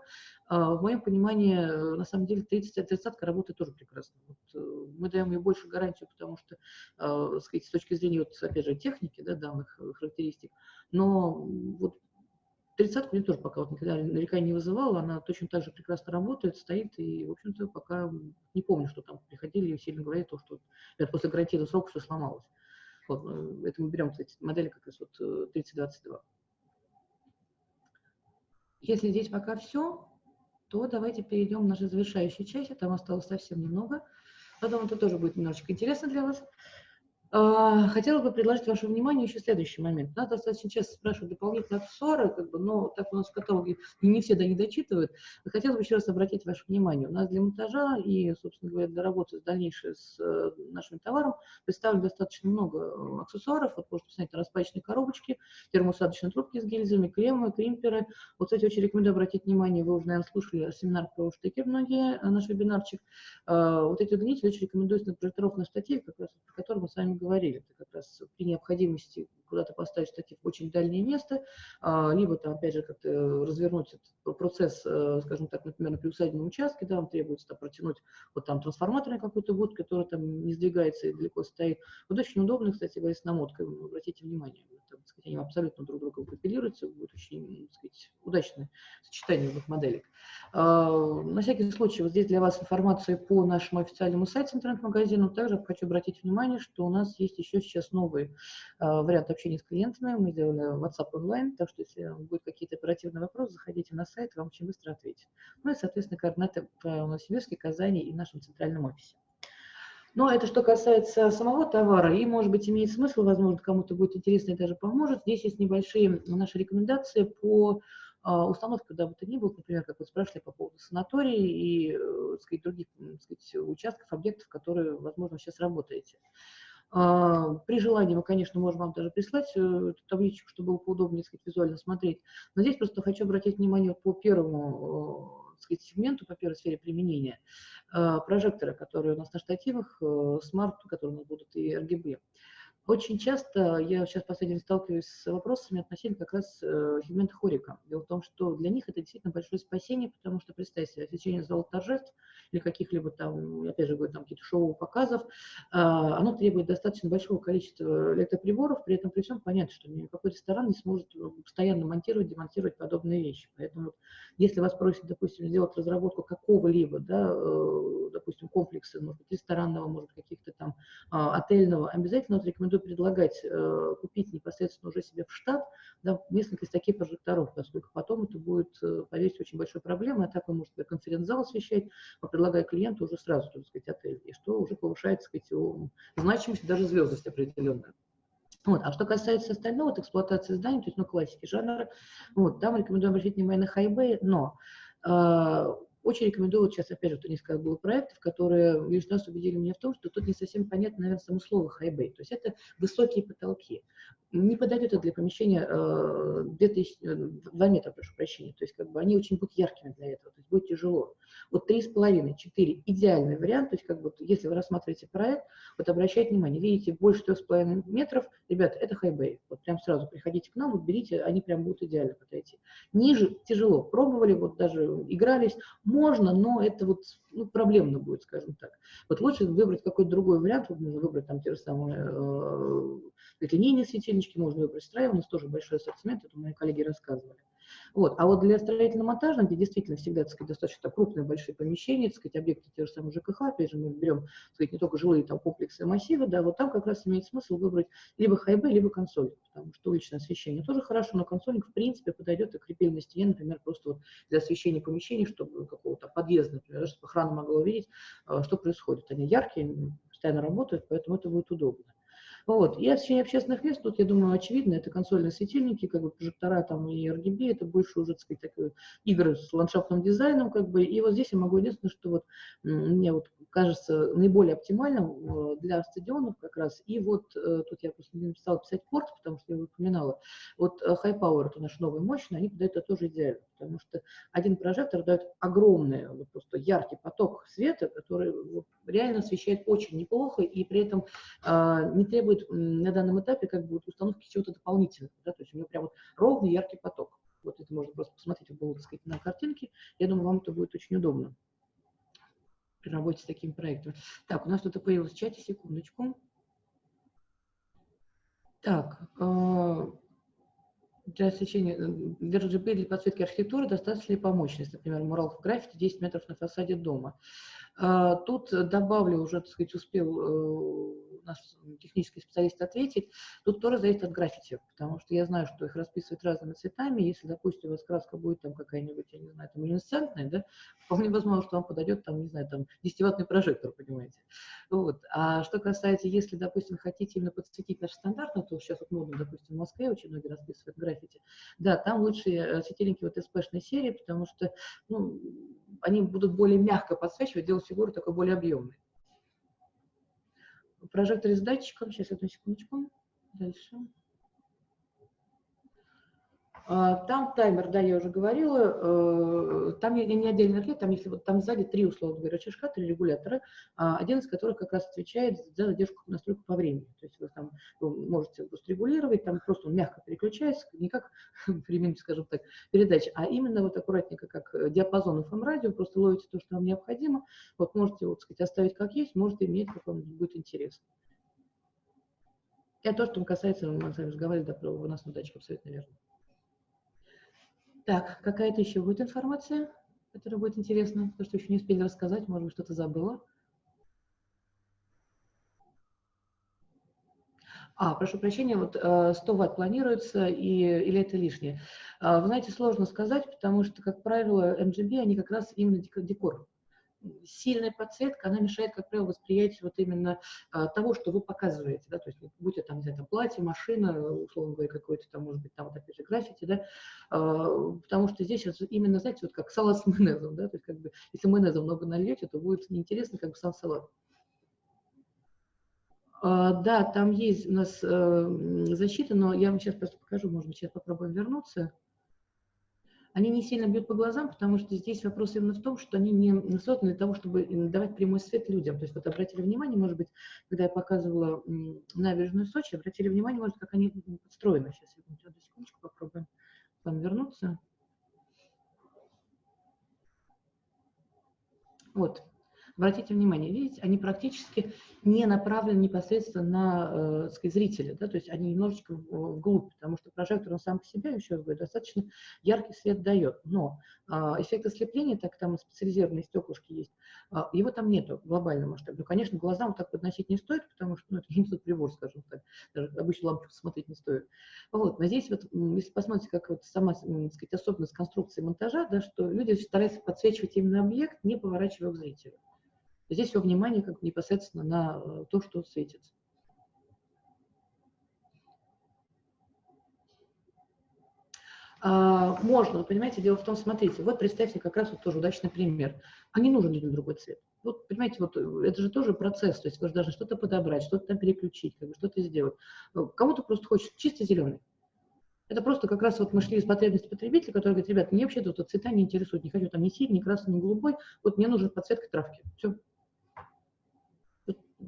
а, в моем понимании, на самом деле, 30-30 работает тоже прекрасно. Вот, э, мы даем ей больше гарантию, потому что, э, сказать, с точки зрения, вот, опять же, техники, да, данных характеристик, но вот Тридцатку мне тоже пока вот никогда нареканий не вызывала, она точно так же прекрасно работает, стоит, и, в общем-то, пока не помню, что там приходили и сильно говорили то, что это после гарантийного срока все сломалось. Вот, э, это мы берем, кстати, модели как раз вот 3022. Э, Если здесь пока все, то давайте перейдем к нашей завершающей части. Там осталось совсем немного. Потом это тоже будет немножечко интересно для вас. А, хотела бы предложить вашему вниманию еще следующий момент. Нас достаточно часто спрашивают дополнительные аксессуары, как бы, но так у нас в каталоге не все до них дочитывают. Хотела бы еще раз обратить ваше внимание. У нас для монтажа и, собственно говоря, для работы с дальнейшей с э, нашим товаром представлено достаточно много э, аксессуаров. Вот можете посмотреть распачные коробочки, термоусадочные трубки с гильзами, кремы, кримперы. Вот, кстати, очень рекомендую обратить внимание, вы уже, наверное, слушали семинар про штыки многие, э, наш вебинарчик. Вот эти удлинители очень рекомендуются на прожектировочном штативе, как раз про который мы с вами говорили, это как раз при необходимости куда-то поставить штатив в очень дальнее место, а, либо там, опять же, как-то развернуть этот процесс, э, скажем так, например, на приусадебном участке, да, вам требуется там, протянуть вот там трансформаторный какой-то гуд, который там не сдвигается и далеко стоит. Вот очень удобно, кстати говоря, с намоткой, обратите внимание, там, сказать, они абсолютно друг друга компилируются, будет очень, так сказать, удачное сочетание двух моделек. А, на всякий случай, вот здесь для вас информация по нашему официальному сайту интернет-магазину. Также хочу обратить внимание, что у нас есть еще сейчас новый а, вариант общения с клиентами. Мы сделали WhatsApp онлайн, так что если будут какие-то оперативные вопросы, заходите на сайт, вам очень быстро ответят. Ну и, соответственно, координаты по Новосибирске, Казани и нашем центральном офисе. Но это что касается самого товара, и, может быть, имеет смысл, возможно, кому-то будет интересно и даже поможет. Здесь есть небольшие наши рекомендации по а, установке, куда бы то ни было, например, как вы спрашивали по поводу санатории и, э, сказать, других сказать, участков, объектов, которые, возможно, сейчас работаете. А, при желании мы, конечно, можем вам даже прислать э, эту табличку, чтобы было поудобнее сказать, визуально смотреть. Но здесь просто хочу обратить внимание по первому э, сказать, сегменту, по первой сфере применения. А, прожекторы, которые у нас на штативах, э, смарт, которые у нас будут и RGB. Очень часто я сейчас последний сталкиваюсь с вопросами относительно как раз э, сегмента хорика. Дело в том, что для них это действительно большое спасение, потому что, представьте себе, освещение зала торжеств или каких-либо там, опять же говорю, там какие-то шоу показов, э, оно требует достаточно большого количества электроприборов, при этом при всем понятно, что никакой ресторан не сможет постоянно монтировать, демонтировать подобные вещи. Поэтому если вас просят, допустим, сделать разработку какого-либо, да, э, допустим, комплекса, может быть, ресторанного, может, каких-то там э, отельного, обязательно вот рекомендую предлагать э, купить непосредственно уже себе в штат да, несколько из таких прожекторов, поскольку потом это будет, э, поверьте, очень большой проблемой, а так вы можете конференц-зал освещать, а предлагая клиенту уже сразу, так сказать, отель, и что уже повышает, так сказать, его значимость, даже звездность определенная. Вот. А что касается остального, вот, эксплуатации зданий, то есть, ну, классики жанра, вот, там рекомендую обратить внимание на хайбэй, но э, очень рекомендую, вот сейчас, опять же, кто несколько было проектов, которые лишь раз убедили меня в том, что тут не совсем понятно, наверное, само слово bay. То есть это высокие потолки не подойдет это для помещения э, 2000, 2 э, метра, прошу прощения. То есть как бы они очень будут яркими для этого, то есть будет тяжело. Вот 3,5, 4 идеальный вариант, то есть как бы если вы рассматриваете проект, вот обращайте внимание, видите, больше 3,5 метров, ребята, это хайбей. Вот прям сразу приходите к нам, вот берите, они прям будут идеально подойти. Ниже тяжело, пробовали, вот даже игрались, можно, но это вот ну, проблемно будет, скажем так. Вот лучше выбрать какой-то другой вариант, вот можно выбрать там те же самые э, линейные светильнички, можно выбрать строя, у нас тоже большой ассортимент, это мои коллеги рассказывали. Вот. А вот для строительно-монтажных, где действительно всегда так сказать, достаточно крупные, большие помещения, так сказать, объекты те же самые ЖКХ, опять же, мы берем так сказать, не только жилые там, комплексы и массивы, да, вот там как раз имеет смысл выбрать либо хайбы, либо консоль, потому что уличное освещение тоже хорошо, но консольник в принципе подойдет и крепили на стене, например, просто вот для освещения помещений, чтобы какого-то подъезда, например, чтобы охрана могла увидеть, а, что происходит. Они яркие, постоянно работают, поэтому это будет удобно. Вот. И освещение общественных мест, тут, я думаю, очевидно, это консольные светильники, как бы прожектора там и RGB, это больше уже, так сказать, такие игры с ландшафтным дизайном, как бы. И вот здесь я могу единственное, что вот мне вот кажется наиболее оптимальным э, для стадионов как раз. И вот э, тут я просто не написала писать порт, потому что я упоминала. Вот э, High Power, это наш новый мощный, они подают это тоже идеально, потому что один прожектор дает огромный, вот просто яркий поток света, который вот, реально освещает очень неплохо и при этом э, не требует на данном этапе как бы вот установки чего-то дополнительного. Да? То есть у него прям вот ровный яркий поток. Вот это можно просто посмотреть было, так сказать, на картинке. Я думаю, вам это будет очень удобно при работе с таким проектом. Так, у нас тут появилось в чате, секундочку. Так, э, для освещения, э, для RGB для подсветки архитектуры достаточно ли по? Например, мурал в граффити 10 метров на фасаде дома. А, тут добавлю, уже, так сказать, успел э, наш технический специалист ответить. Тут тоже зависит от граффити, потому что я знаю, что их расписывают разными цветами. Если, допустим, у вас краска будет там какая-нибудь, я не знаю, там люминесцентная, да, вполне возможно, что вам подойдет там, не знаю, там 10-ваттный прожектор, понимаете. Вот. А что касается, если, допустим, хотите именно подсветить наш стандартный, то сейчас вот модно, допустим, в Москве очень многие расписывают граффити, да, там лучше э, светильники вот СПшной серии, потому что, ну, они будут более мягко подсвечивать, делать фигуру такой более объемной. Прожектор с датчиком, сейчас одну секундочку, дальше. А, там таймер, да, я уже говорила, э, там не, не отдельный ответ, там если вот там сзади три, условно говоря, рычажка, три регулятора, а, один из которых как раз отвечает за задержку настройку по времени. То есть вы там вы можете просто регулировать, там просто он мягко переключается, не как времени, скажем так, передача, а именно вот аккуратненько, как диапазон FM радио, просто ловите то, что вам необходимо, вот можете, вот сказать, оставить как есть, можете иметь, как вам будет интересно. Это то, что касается, мы с вами разговаривали, да, про выносной датчик, абсолютно верно. Так, какая-то еще будет информация, которая будет интересна, то, что еще не успели рассказать, может быть, что-то забыла. А, прошу прощения, вот 100 э, ватт планируется, и, или это лишнее? А, вы знаете, сложно сказать, потому что, как правило, MGB, они как раз именно декор сильная подсветка, она мешает, как правило, восприятию вот именно а, того, что вы показываете, да, то есть будь это там, не знаю, там, платье, машина, условно говоря, какой-то там, может быть, там, вот опять же, граффити, да, а, потому что здесь именно, знаете, вот как салат с майонезом, да, то есть как бы, если майонеза много нальете, то будет неинтересно, как бы сам салат. А, да, там есть у нас э, защита, но я вам сейчас просто покажу, может быть, сейчас попробуем вернуться они не сильно бьют по глазам, потому что здесь вопрос именно в том, что они не созданы для того, чтобы давать прямой свет людям. То есть вот обратили внимание, может быть, когда я показывала набережную Сочи, обратили внимание, может, как они подстроены. Сейчас, одну секундочку, попробуем к вам вернуться. Вот, обратите внимание, видите, они практически не направлены непосредственно на э, сказать, зрителя, да, то есть они немножечко вглубь, потому что прожектор он сам по себе, еще раз говорю, достаточно яркий свет дает, но э, эффект ослепления, так там специализированные стеклышки есть, э, его там нету в глобальном масштабе. Ну, конечно, глазам так подносить не стоит, потому что ну, это не прибор, скажем так, даже обычно лампу смотреть не стоит. Вот, но здесь вот, если посмотрите, как вот сама, так сказать, особенность конструкции монтажа, да, что люди стараются подсвечивать именно объект, не поворачивая к зрителю. Здесь все внимание как непосредственно на э, то, что светится. А, можно, понимаете, дело в том, смотрите, вот представьте как раз вот тоже удачный пример. А нужен людям другой цвет. Вот, понимаете, вот э, это же тоже процесс, то есть вы же должны что-то подобрать, что-то там переключить, как бы, что-то сделать. Ну, кому-то просто хочется чисто зеленый. Это просто как раз вот мы шли из потребности потребителя, который говорит, ребят, мне вообще тут цвета не интересуют, не хочу там ни синий, ни красный, ни голубой, вот мне нужна подсветка травки. Все,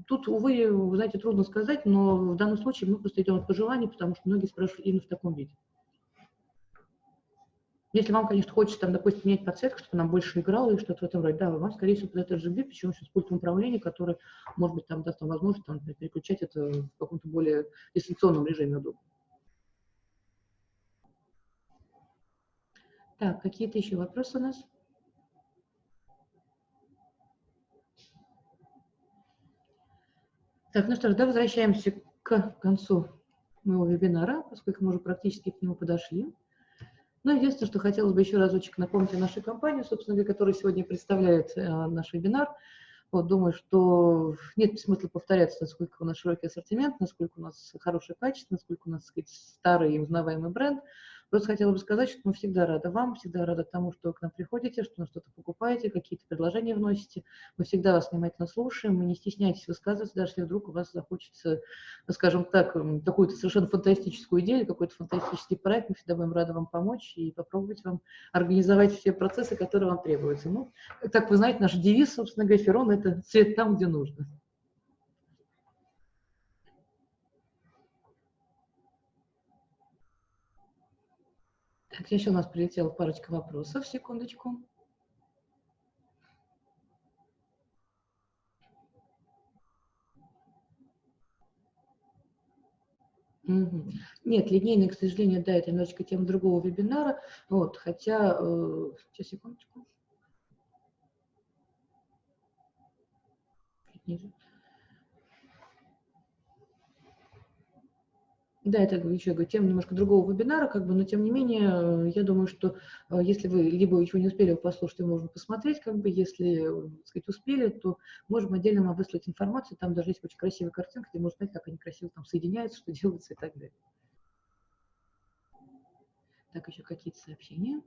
Тут, увы, вы знаете, трудно сказать, но в данном случае мы просто идем от пожеланий, потому что многие спрашивают именно в таком виде. Если вам, конечно, хочется, там, допустим, менять подсветку, чтобы нам больше играло и что-то в этом роде, да, вам, скорее всего, под это RGB, причем еще с пультом управления, который, может быть, там даст вам возможность там, переключать это в каком-то более дистанционном режиме удобно. Так, какие-то еще вопросы у нас? Так, ну что ж, да, возвращаемся к концу моего вебинара, поскольку мы уже практически к нему подошли. Ну, единственное, что хотелось бы еще разочек напомнить о нашей компании, собственно говоря, которая сегодня представляет э, наш вебинар. Вот, думаю, что нет смысла повторяться, насколько у нас широкий ассортимент, насколько у нас хорошее качество, насколько у нас, так сказать, старый и узнаваемый бренд. Просто хотела бы сказать, что мы всегда рады вам, всегда рады тому, что вы к нам приходите, что вы что-то покупаете, какие-то предложения вносите. Мы всегда вас внимательно слушаем, мы не стесняйтесь высказываться, даже если вдруг у вас захочется, скажем так, какую-то совершенно фантастическую идею, какой-то фантастический проект, мы всегда будем рады вам помочь и попробовать вам организовать все процессы, которые вам требуются. Ну, так вы знаете, наш девиз, собственно говоря, Ферон – это цвет там, где нужно. Так, еще у нас прилетела парочка вопросов. Секундочку. Нет, линейный, к сожалению, да, это немножечко тема другого вебинара. Вот, хотя, э, сейчас, секундочку. Да, это еще говорю, тема немножко другого вебинара, как бы, но тем не менее, я думаю, что если вы либо еще не успели послушать, то можно посмотреть, как бы, если, так сказать, успели, то можем отдельно вам выслать информацию, там даже есть очень красивая картинка, где можно понять, как они красиво там соединяются, что делается и так далее. Так, еще какие-то сообщения.